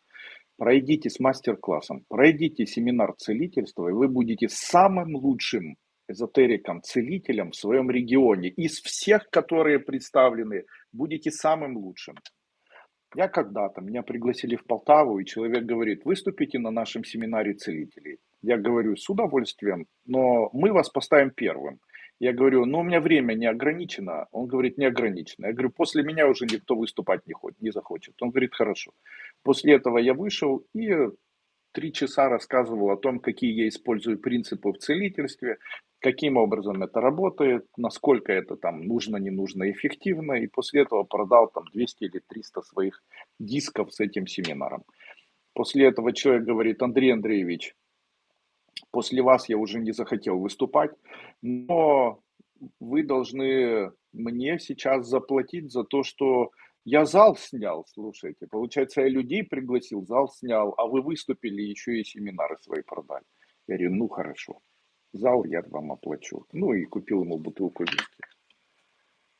Пройдите с мастер-классом, пройдите семинар целительства, и вы будете самым лучшим эзотериком, целителем в своем регионе. Из всех, которые представлены, будете самым лучшим. Я когда-то, меня пригласили в Полтаву, и человек говорит, выступите на нашем семинаре целителей. Я говорю, с удовольствием, но мы вас поставим первым. Я говорю, ну у меня время не ограничено. Он говорит, не ограничено. Я говорю, после меня уже никто выступать не, хочет, не захочет. Он говорит, хорошо. После этого я вышел и три часа рассказывал о том, какие я использую принципы в целительстве, каким образом это работает, насколько это там нужно, не нужно, эффективно. И после этого продал там 200 или 300 своих дисков с этим семинаром. После этого человек говорит, Андрей Андреевич, После вас я уже не захотел выступать, но вы должны мне сейчас заплатить за то, что я зал снял, слушайте. Получается, я людей пригласил, зал снял, а вы выступили, еще и семинары свои продали. Я говорю, ну хорошо, зал я вам оплачу. Ну и купил ему бутылку виски.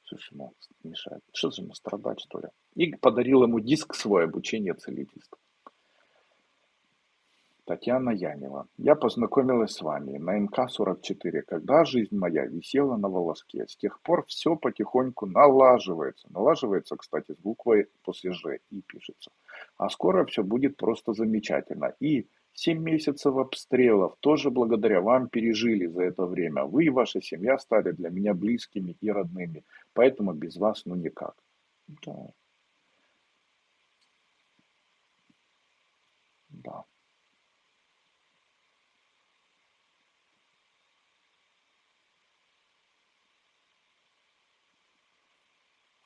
Что ж ему мешает? Что же ему страдать, что ли? И подарил ему диск свой обучение целительства. Татьяна Янева. Я познакомилась с вами на МК-44, когда жизнь моя висела на волоске. С тех пор все потихоньку налаживается. Налаживается, кстати, с буквой после «Ж» и пишется. А скоро все будет просто замечательно. И семь месяцев обстрелов тоже благодаря вам пережили за это время. Вы и ваша семья стали для меня близкими и родными. Поэтому без вас ну никак. Да.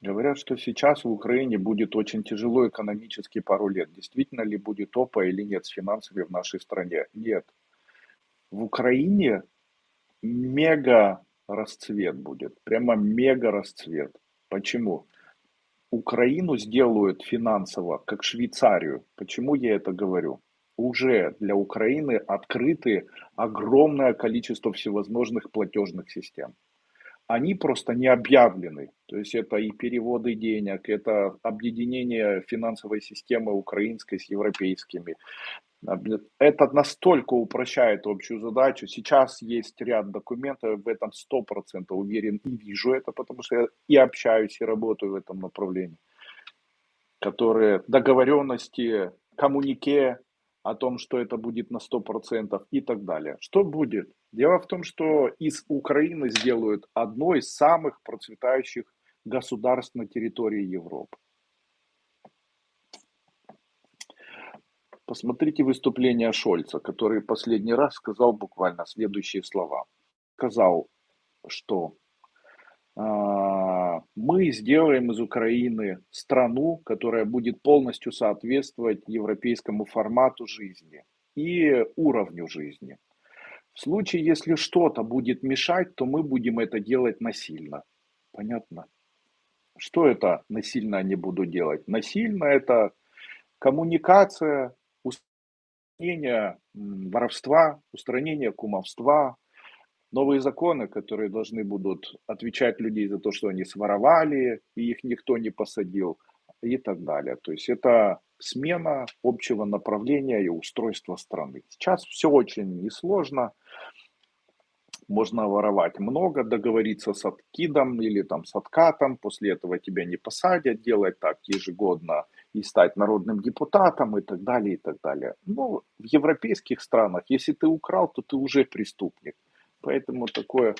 Говорят, что сейчас в Украине будет очень тяжело экономически пару лет. Действительно ли будет опа или нет с финансами в нашей стране? Нет. В Украине мега расцвет будет. Прямо мега расцвет. Почему? Украину сделают финансово, как Швейцарию. Почему я это говорю? Уже для Украины открыты огромное количество всевозможных платежных систем они просто не объявлены. То есть это и переводы денег, это объединение финансовой системы украинской с европейскими. Это настолько упрощает общую задачу. Сейчас есть ряд документов, в этом 100% уверен и вижу это, потому что я и общаюсь, и работаю в этом направлении, которые договоренности, коммунике, о том, что это будет на 100% и так далее. Что будет? Дело в том, что из Украины сделают одно из самых процветающих государств на территории Европы. Посмотрите выступление Шольца, который последний раз сказал буквально следующие слова. Сказал, что а, мы сделаем из Украины страну, которая будет полностью соответствовать европейскому формату жизни и уровню жизни. В случае, если что-то будет мешать, то мы будем это делать насильно. Понятно? Что это насильно не буду делать? Насильно это коммуникация, устранение воровства, устранение кумовства, новые законы, которые должны будут отвечать людей за то, что они своровали, и их никто не посадил, и так далее. То есть это смена общего направления и устройства страны. Сейчас все очень несложно. Можно воровать много, договориться с откидом или там с откатом, после этого тебя не посадят, делать так ежегодно и стать народным депутатом и так далее, и так далее. Но в европейских странах, если ты украл, то ты уже преступник. Поэтому такое,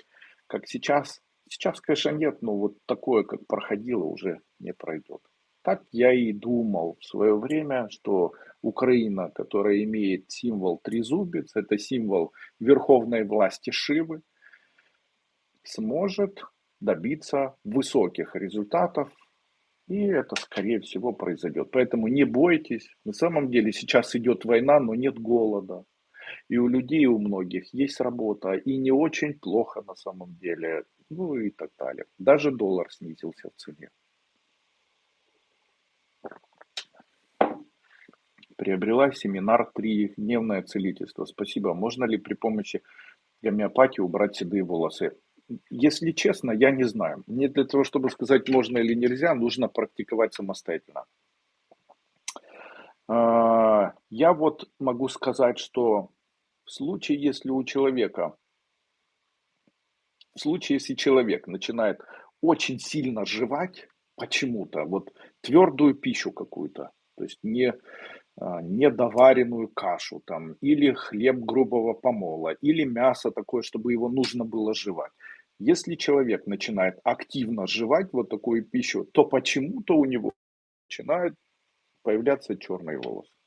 как сейчас, сейчас, конечно, нет, но вот такое, как проходило, уже не пройдет. Так я и думал в свое время, что Украина, которая имеет символ трезубец, это символ верховной власти Шивы, сможет добиться высоких результатов, и это, скорее всего, произойдет. Поэтому не бойтесь. На самом деле сейчас идет война, но нет голода. И у людей, у многих есть работа, и не очень плохо на самом деле, ну и так далее. Даже доллар снизился в цене. Приобрела семинар «Трехдневное целительство». Спасибо. Можно ли при помощи гомеопатии убрать седые волосы? Если честно, я не знаю. Мне для того, чтобы сказать, можно или нельзя, нужно практиковать самостоятельно. А, я вот могу сказать, что в случае, если у человека, в случае, если человек начинает очень сильно жевать почему-то, вот твердую пищу какую-то, то есть не, а, недоваренную кашу там, или хлеб грубого помола, или мясо такое, чтобы его нужно было жевать. Если человек начинает активно жевать вот такую пищу, то почему-то у него начинают появляться черные волосы.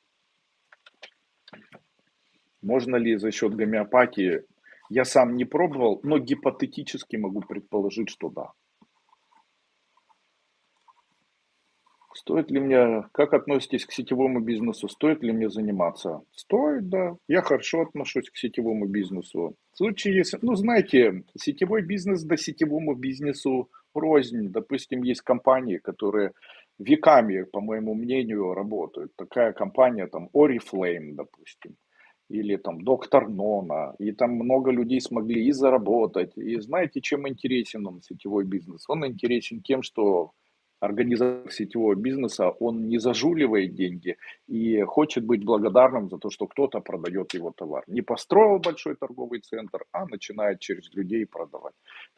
Можно ли за счет гомеопатии? Я сам не пробовал, но гипотетически могу предположить, что да. Стоит ли мне, как относитесь к сетевому бизнесу? Стоит ли мне заниматься? Стоит, да. Я хорошо отношусь к сетевому бизнесу. В случае, если, ну, знаете, сетевой бизнес да сетевому бизнесу рознь. Допустим, есть компании, которые веками, по моему мнению, работают. Такая компания, там, Oriflame, допустим, или там Доктор Нона, и там много людей смогли и заработать. И знаете, чем интересен он, сетевой бизнес? Он интересен тем, что организатор сетевого бизнеса, он не зажуливает деньги и хочет быть благодарным за то, что кто-то продает его товар. Не построил большой торговый центр, а начинает через людей продавать.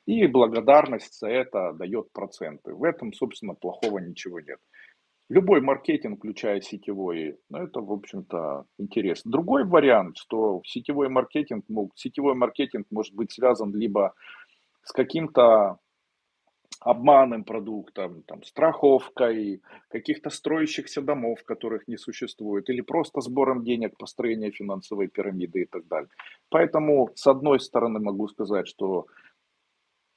И благодарность за это дает проценты. В этом, собственно, плохого ничего нет. Любой маркетинг, включая сетевой, ну, это, в общем-то, интересно. Другой вариант, что сетевой маркетинг, сетевой маркетинг может быть связан либо с каким-то обманным продуктом, там, страховкой, каких-то строящихся домов, которых не существует, или просто сбором денег, построения финансовой пирамиды и так далее. Поэтому, с одной стороны, могу сказать, что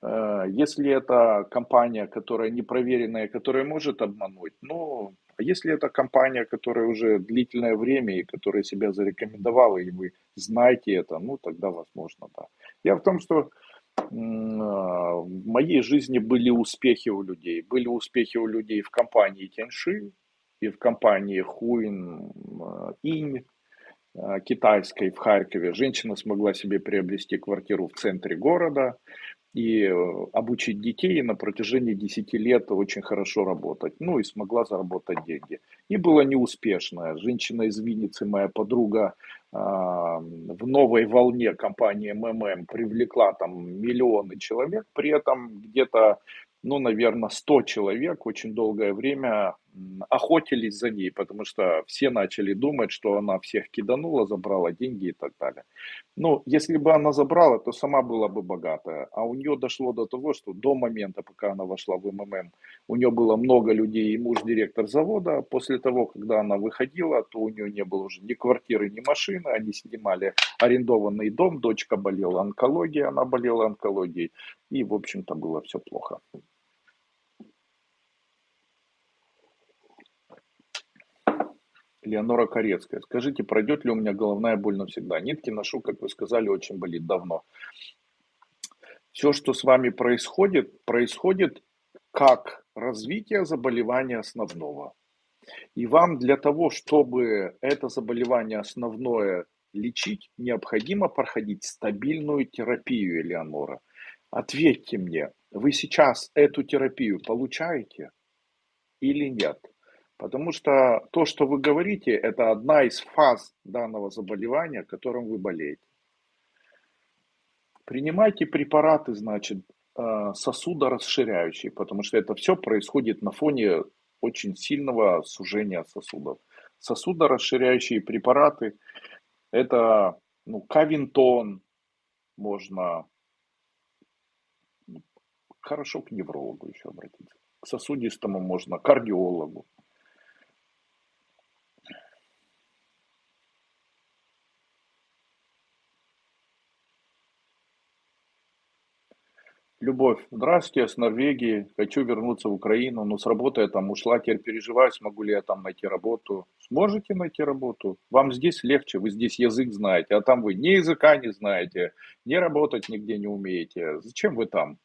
если это компания, которая непроверенная, которая может обмануть, ну, а если это компания, которая уже длительное время и которая себя зарекомендовала, и вы знаете это, ну, тогда возможно, да. Я в том, что а, в моей жизни были успехи у людей. Были успехи у людей в компании Тяньши и в компании Хуин а, Инь китайской в Харькове. Женщина смогла себе приобрести квартиру в центре города и э, обучить детей на протяжении 10 лет очень хорошо работать. Ну и смогла заработать деньги. И была неуспешная. Женщина из Винницы, моя подруга, а, в новой волне компании МММ привлекла там миллионы человек, при этом где-то ну, наверное, 100 человек очень долгое время охотились за ней, потому что все начали думать, что она всех киданула, забрала деньги и так далее. Ну, если бы она забрала, то сама была бы богатая. А у нее дошло до того, что до момента, пока она вошла в МММ, у нее было много людей, и муж директор завода. После того, когда она выходила, то у нее не было уже ни квартиры, ни машины. Они снимали арендованный дом, дочка болела онкологией, она болела онкологией. И, в общем-то, было все плохо. Леонора Корецкая. Скажите, пройдет ли у меня головная боль навсегда? Нитки ношу, как вы сказали, очень болит давно. Все, что с вами происходит, происходит как развитие заболевания основного. И вам для того, чтобы это заболевание основное лечить, необходимо проходить стабильную терапию, Элеонора. Ответьте мне, вы сейчас эту терапию получаете или нет? Потому что то, что вы говорите, это одна из фаз данного заболевания, которым вы болеете. Принимайте препараты, значит, э, сосудорасширяющие, потому что это все происходит на фоне очень сильного сужения сосудов. Сосудорасширяющие препараты – это ну, кавинтон, можно хорошо к неврологу еще обратиться. К сосудистому можно, кардиологу. Любовь, здравствуйте, я с Норвегии, хочу вернуться в Украину, но с работы я там ушла, теперь переживаю, смогу ли я там найти работу. Сможете найти работу? Вам здесь легче, вы здесь язык знаете, а там вы ни языка не знаете, ни работать нигде не умеете. Зачем вы там?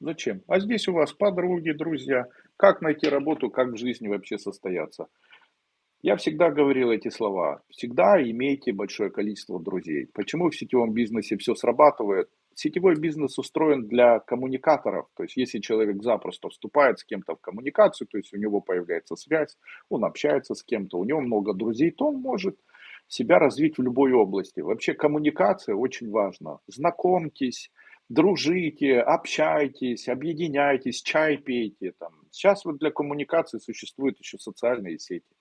Зачем? А здесь у вас подруги, друзья. Как найти работу, как в жизни вообще состояться? Я всегда говорил эти слова. Всегда имейте большое количество друзей. Почему в сетевом бизнесе все срабатывает? Сетевой бизнес устроен для коммуникаторов. То есть, если человек запросто вступает с кем-то в коммуникацию, то есть у него появляется связь, он общается с кем-то, у него много друзей, то он может себя развить в любой области. Вообще коммуникация очень важна. Знакомьтесь, дружите, общайтесь, объединяйтесь, чай пейте. Там. Сейчас вот для коммуникации существуют еще социальные сети.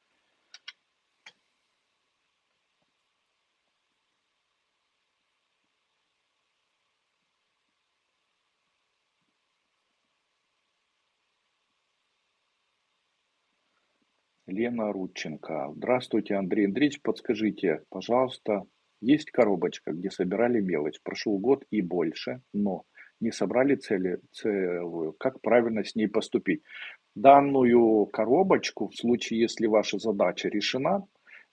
Лена Рудченко. Здравствуйте, Андрей Андреевич. Подскажите, пожалуйста, есть коробочка, где собирали мелочь, прошел год и больше, но не собрали цели, целую, как правильно с ней поступить. Данную коробочку, в случае, если ваша задача решена,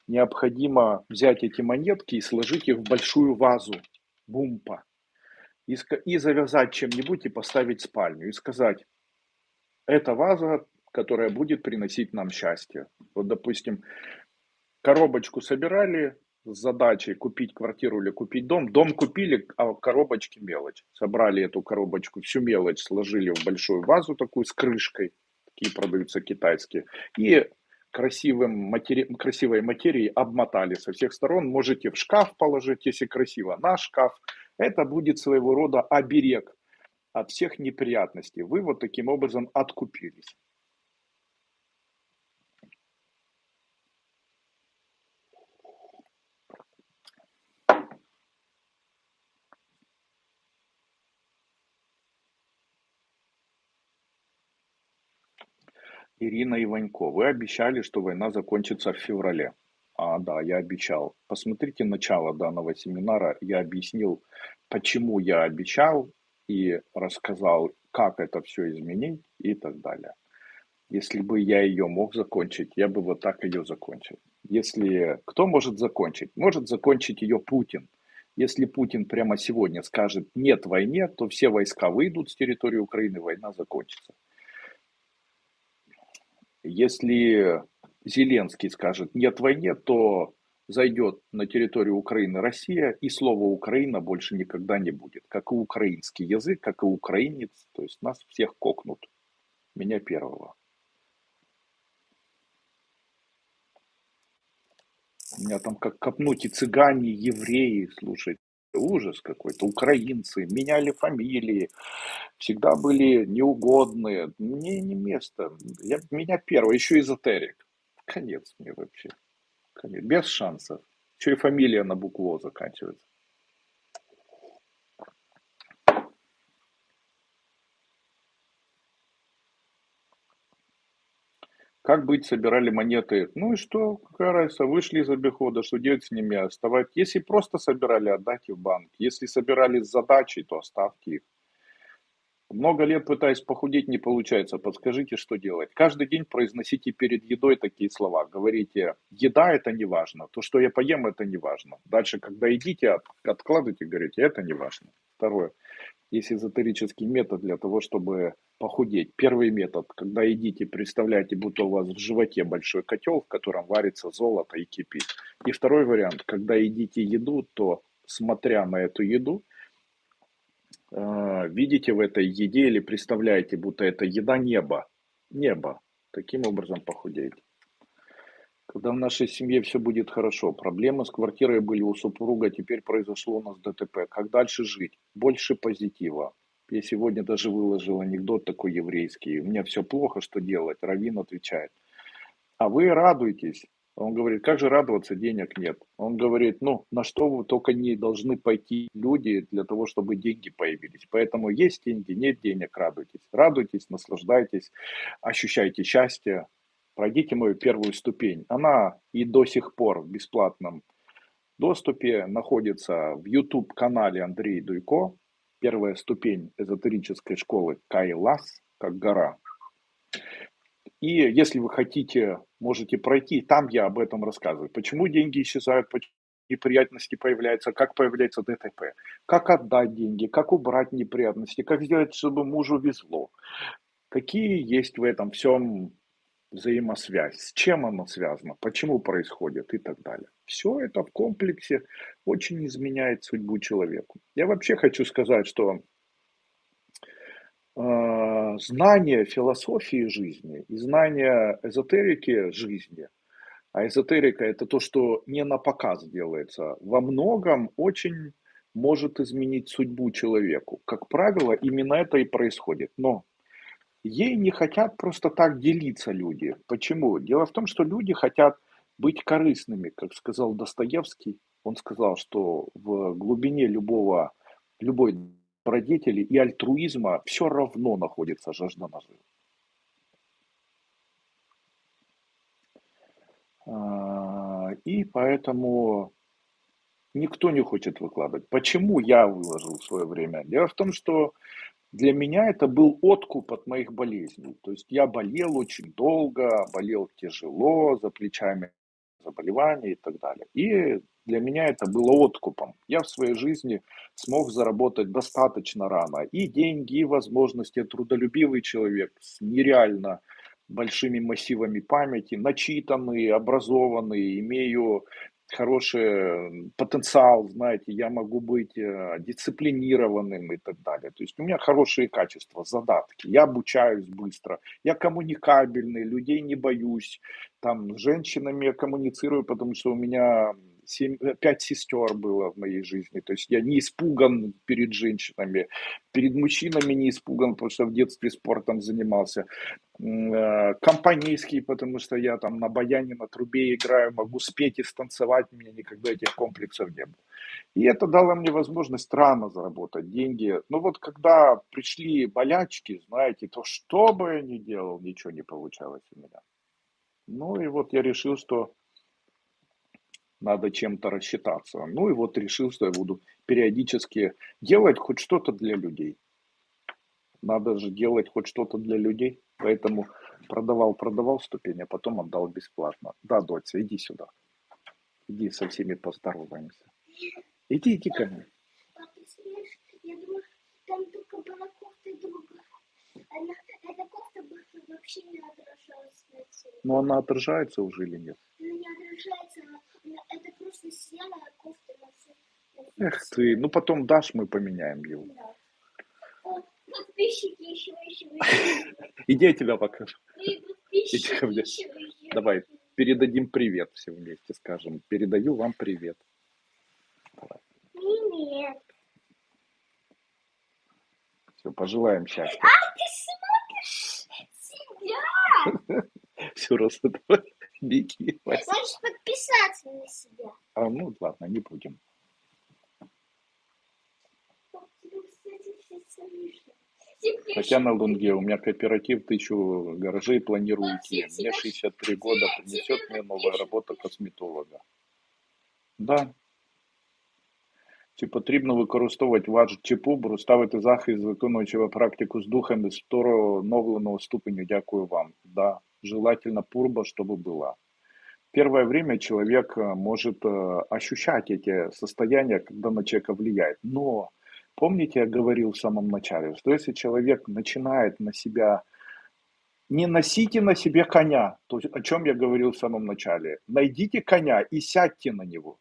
необходимо взять эти монетки и сложить их в большую вазу бумпа. И, и завязать чем-нибудь и поставить в спальню. И сказать, это ваза, которая будет приносить нам счастье. Вот, допустим, коробочку собирали с задачей купить квартиру или купить дом. Дом купили, а коробочки мелочь. Собрали эту коробочку, всю мелочь сложили в большую вазу такую с крышкой. Такие продаются китайские. И красивым матери... красивой материей обмотали со всех сторон. Можете в шкаф положить, если красиво, на шкаф. Это будет своего рода оберег от всех неприятностей. Вы вот таким образом откупились. Ирина Иванько, вы обещали, что война закончится в феврале. А, да, я обещал. Посмотрите начало данного семинара. Я объяснил, почему я обещал и рассказал, как это все изменить и так далее. Если бы я ее мог закончить, я бы вот так ее закончил. Если кто может закончить? Может закончить ее Путин. Если Путин прямо сегодня скажет нет войне, то все войска выйдут с территории Украины, война закончится. Если Зеленский скажет нет войне, то зайдет на территорию Украины Россия, и слова Украина больше никогда не будет. Как и украинский язык, как и украинец, то есть нас всех кокнут. Меня первого. У меня там как копнуть и цыгане, и евреи, слушай, ужас какой-то. Украинцы меняли фамилии, всегда были неугодные. Мне не место. Я, меня первый, еще эзотерик. Конец мне вообще. Конец. Без шансов. Еще и фамилия на букву заканчивается. Как быть, собирали монеты. Ну и что, какая разница, вышли из обихода, что делать с ними, оставать. Если просто собирали, отдайте в банк. Если собирали с задачей, то оставьте их. Много лет пытаясь похудеть, не получается. Подскажите, что делать. Каждый день произносите перед едой такие слова. Говорите, еда это не важно. То, что я поем, это не важно. Дальше, когда едите, откладывайте, говорите, это не важно. Второе. Есть эзотерический метод для того, чтобы похудеть. Первый метод, когда едите, представляете, будто у вас в животе большой котел, в котором варится золото и кипит. И второй вариант, когда едите еду, то смотря на эту еду, э, видите в этой еде или представляете, будто это еда неба. Небо. Таким образом похудеете. Когда в нашей семье все будет хорошо. Проблемы с квартирой были у супруга, теперь произошло у нас ДТП. Как дальше жить? Больше позитива. Я сегодня даже выложил анекдот такой еврейский. У меня все плохо, что делать? Равин отвечает. А вы радуетесь. Он говорит, как же радоваться, денег нет. Он говорит, ну, на что вы только не должны пойти люди для того, чтобы деньги появились. Поэтому есть деньги, нет денег, радуйтесь. Радуйтесь, наслаждайтесь, ощущайте счастье, пройдите мою первую ступень. Она и до сих пор в бесплатном доступе находится в YouTube-канале Андрей Дуйко. Первая ступень эзотерической школы Кайлас, как гора. И если вы хотите, можете пройти, там я об этом рассказываю. Почему деньги исчезают, почему неприятности появляются, как появляется ДТП, как отдать деньги, как убрать неприятности, как сделать, чтобы мужу везло. Какие есть в этом всем взаимосвязь, с чем оно связано, почему происходит и так далее. Все это в комплексе очень изменяет судьбу человеку. Я вообще хочу сказать, что э, знание философии жизни и знание эзотерики жизни, а эзотерика это то, что не на показ делается, во многом очень может изменить судьбу человеку. Как правило, именно это и происходит. Но Ей не хотят просто так делиться люди. Почему? Дело в том, что люди хотят быть корыстными, как сказал Достоевский. Он сказал, что в глубине любого, любой родители и альтруизма все равно находится жажда наживы. А, и поэтому Никто не хочет выкладывать. Почему я выложил в свое время? Дело в том, что для меня это был откуп от моих болезней. То есть я болел очень долго, болел тяжело, за плечами заболевания и так далее. И для меня это было откупом. Я в своей жизни смог заработать достаточно рано и деньги, и возможности. Я трудолюбивый человек с нереально большими массивами памяти, начитанный, образованный, имею хороший потенциал, знаете, я могу быть э, дисциплинированным и так далее. То есть у меня хорошие качества, задатки, я обучаюсь быстро, я коммуникабельный, людей не боюсь, там, с женщинами я коммуницирую, потому что у меня семь, э, пять сестер было в моей жизни. То есть я не испуган перед женщинами, перед мужчинами не испуган, потому что в детстве спортом занимался. Э, компанейский, потому что я там на баяне, на трубе играю, могу спеть и станцевать, у меня никогда этих комплексов не было. И это дало мне возможность рано заработать деньги. Но вот когда пришли болячки, знаете, то что бы я ни делал, ничего не получалось у меня. Ну и вот я решил, что надо чем-то рассчитаться. Ну и вот решил, что я буду периодически делать хоть что-то для людей. Надо же делать хоть что-то для людей. Поэтому продавал, продавал ступень, а потом отдал бесплатно. Да, дочь, иди сюда. Иди со всеми поздороваемся. Иди, иди ко мне. Я думаю, там только была кофта другая. Она, эта кофта вообще не отражалась на теле. Но она отражается уже или нет? Она не отражается, это просто серая кофта на все. Эх ты, ну потом дашь, мы поменяем его. Да. Подписчики еще, еще, еще. Иди, я тебя покажу. Иди ко мне. Давай, передадим привет все вместе, скажем. Передаю вам привет. Давай. Привет. Все, пожелаем счастья. Ты смотришь себя? Все, просто беги. Можешь подписаться на себя. А, ну ладно, не будем. Татьяна Лунге, у меня кооператив тысячу гаражей планирую идти. Мне 63 года, принесет мне новая работа косметолога. Да. Чи потрібно використовувати ваш чи пубру, ставити захист, виконуючи практику з духами встановленого ступеню. Дякую вам. Да, желательно пурба, чтобы была. Первое время человек э, может э, ощущать эти состояния, когда на человека влияет. Но Помните, я говорил в самом начале, что если человек начинает на себя, не носите на себе коня, то, о чем я говорил в самом начале, найдите коня и сядьте на него.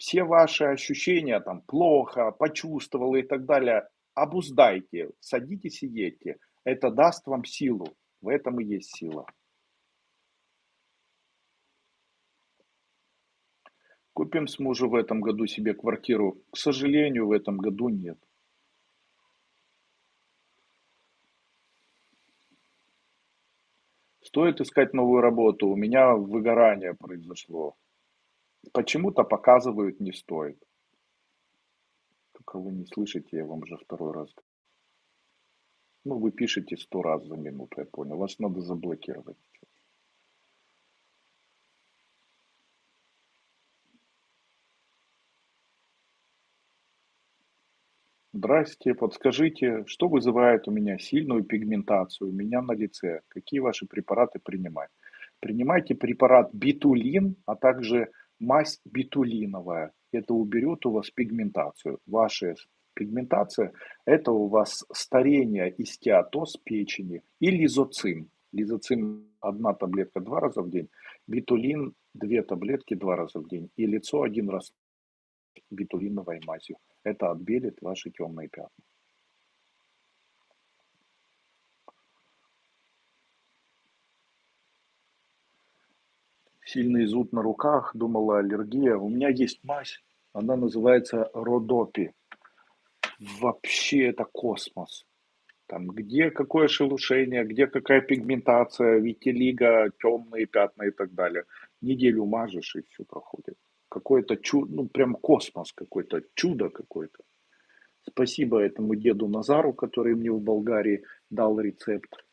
Все ваши ощущения, там, плохо, почувствовал и так далее, обуздайте, садитесь и едьте. Это даст вам силу. В этом и есть сила. Купим с мужем в этом году себе квартиру. К сожалению, в этом году нет. Стоит искать новую работу. У меня выгорание произошло. Почему-то показывают не стоит. Только вы не слышите, я вам уже второй раз. Ну, вы пишете сто раз за минуту, я понял. Вас надо заблокировать. Здрасте, подскажите, что вызывает у меня сильную пигментацию у меня на лице? Какие ваши препараты принимать? Принимайте препарат битулин, а также мазь битулиновая. Это уберет у вас пигментацию. Ваша пигментация – это у вас старение и стеатоз печени и лизоцин. Лизоцин – одна таблетка два раза в день, битулин – две таблетки два раза в день и лицо один раз битулиновой мазью. Это отбелит ваши темные пятна. Сильный зуд на руках, думала аллергия. У меня есть мазь, она называется Родопи. Вообще это космос. Там где какое шелушение, где какая пигментация, витилиго, темные пятна и так далее. Неделю мажешь и все проходит какое-то чудо, ну прям космос какой-то, чудо какое-то. Спасибо этому деду Назару, который мне в Болгарии дал рецепт.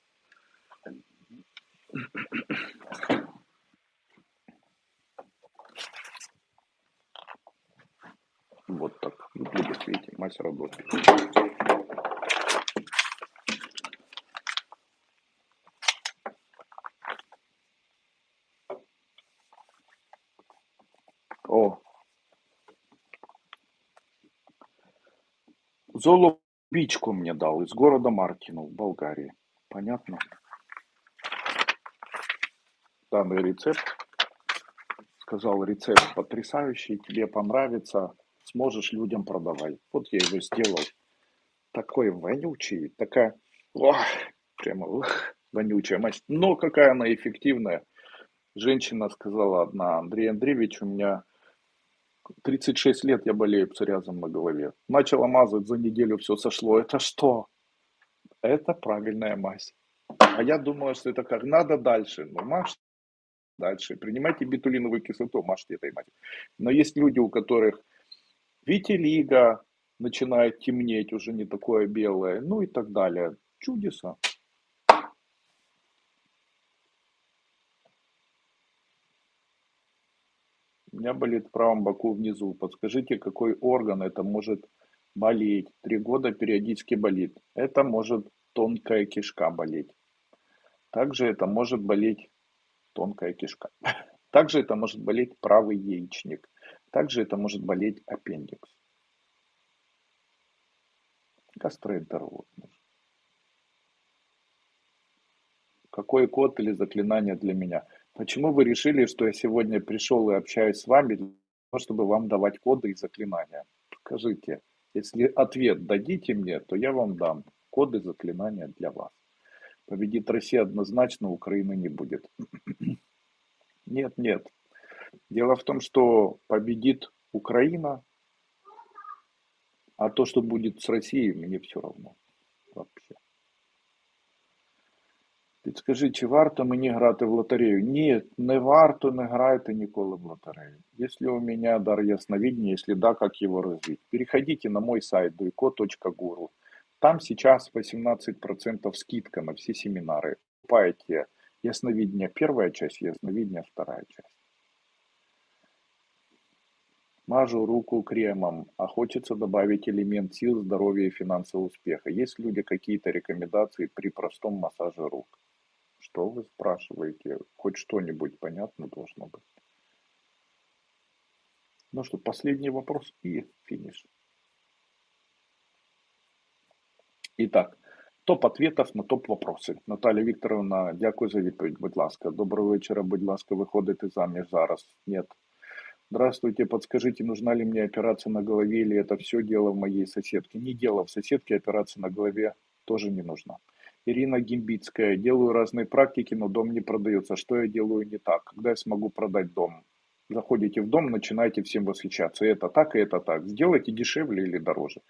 Вот так выглядит, видите, мазь работает. О, Золобичку мне дал из города Мартину в Болгарии. Понятно? Данный рецепт. Сказал, рецепт потрясающий, тебе понравится, сможешь людям продавай. Вот я его сделал. Такой вонючий, такая, ох, прямо ох, вонючая мазь. Но какая она эффективная. Женщина сказала одна, Андрей Андреевич, у меня 36 лет я болею псориазом на голове. Начала мазать, за неделю все сошло. Это что? Это правильная мазь. А я думала, что это как надо дальше. Ну, мажь дальше. Принимайте бетулиновую кислоту, мажьте этой мазью. Но есть люди, у которых витилиго начинает темнеть, уже не такое белое, ну и так далее. Чудеса. У меня болит в правом боку внизу. Подскажите, какой орган это может болеть? Три года периодически болит. Это может тонкая кишка болеть. Также это может болеть тонкая кишка. *laughs* Также это может болеть правый яичник. Также это может болеть аппендикс. Гастроэнтеролог. Какой код или заклинание для меня? Почему вы решили, что я сегодня пришел и общаюсь с вами для того, чтобы вам давать коды и заклинания? Скажите, если ответ дадите мне, то я вам дам коды заклинания для вас. Победит Россия однозначно, Украины не будет. *clears throat* Нет, нет. Дело в том, что победит Украина, а то, что будет с Россией, мне все равно. Вообще. Підскажи, чи варто мені грати в лотерею? Ні, не варто, не грайте ніколи в лотерею. Если у меня дар ясновидения, если да, как его развить? Переходите на мой сайт duiko.guru. Там сейчас 18% скидка на все семинары. Покупаете ясновидение первая часть, ясновидение вторая часть. Мажу руку кремом, а хочется добавить элемент сил, здоровья и финансового успеха. Есть люди какие-то рекомендации при простом массаже рук? Что вы спрашиваете? Хоть что-нибудь понятно должно быть. Ну что, последний вопрос и финиш. Итак, топ ответов на топ вопроси. Наталя Вікторовна, дякую за відповідь. Будь ласка. Доброго вечора, будь ласка, виходите заміж зараз. Нет. Здравствуйте, подскажите, нужна ли мне операция на голове или это все дело в моей соседке? Не дело в соседке, операция на голове тоже не нужна. Ирина Гимбицкая. Делаю разные практики, но дом не продается. Что я делаю не так? Когда я смогу продать дом? Заходите в дом, начинаете всем восхищаться. И это так, и это так. Сделайте дешевле или дороже.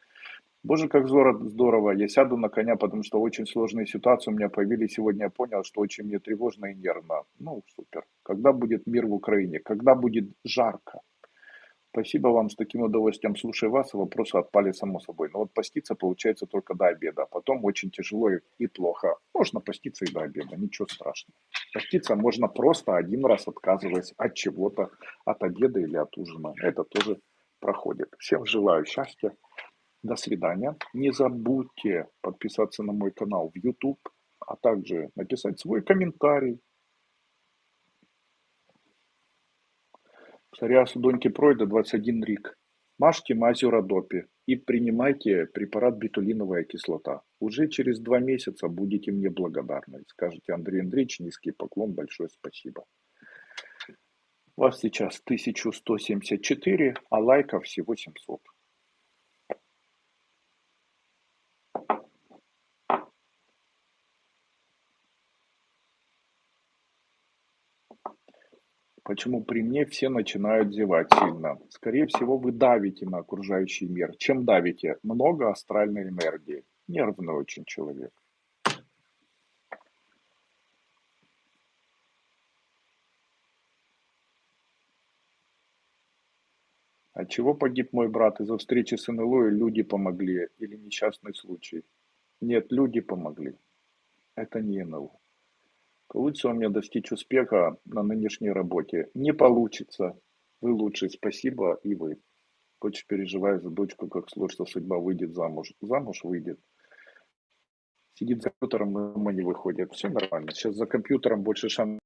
Боже, как здорово. Я сяду на коня, потому что очень сложные ситуации у меня появились. Сегодня я понял, что очень мне тревожно и нервно. Ну, супер. Когда будет мир в Украине? Когда будет жарко? Спасибо вам, с таким удовольствием слушаю вас, вопросы отпали само собой. Но вот поститься получается только до обеда, а потом очень тяжело и плохо. Можно поститься и до обеда, ничего страшного. Поститься можно просто один раз отказываясь от чего-то, от обеда или от ужина. Это тоже проходит. Всем желаю счастья. До свидания. Не забудьте подписаться на мой канал в YouTube, а также написать свой комментарий Псориаз у доньки пройде 21 рік. Мажьте мазью Родопи и принимайте препарат бетулиновая кислота. Уже через два месяца будете мне благодарны. Скажете, Андрей Андреевич, низкий поклон, большое спасибо. У вас сейчас 1174, а лайков всего 700. Почему при мне все начинают зевать сильно? Скорее всего, вы давите на окружающий мир. Чем давите? Много астральной энергии. Нервный очень человек. От чего погиб мой брат? Из-за встречи с НЛО и люди помогли? Или несчастный случай? Нет, люди помогли. Это не НЛО. Получится у меня достичь успеха на нынешней работе? Не получится. Вы лучший, спасибо и вы. Очень переживаю за дочку, как сложится судьба, выйдет замуж. Замуж выйдет. Сидит за компьютером, дома не выходит. Все нормально. Сейчас за компьютером больше шансов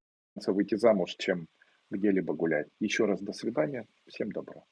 выйти замуж, чем где-либо гулять. Еще раз до свидания. Всем добра.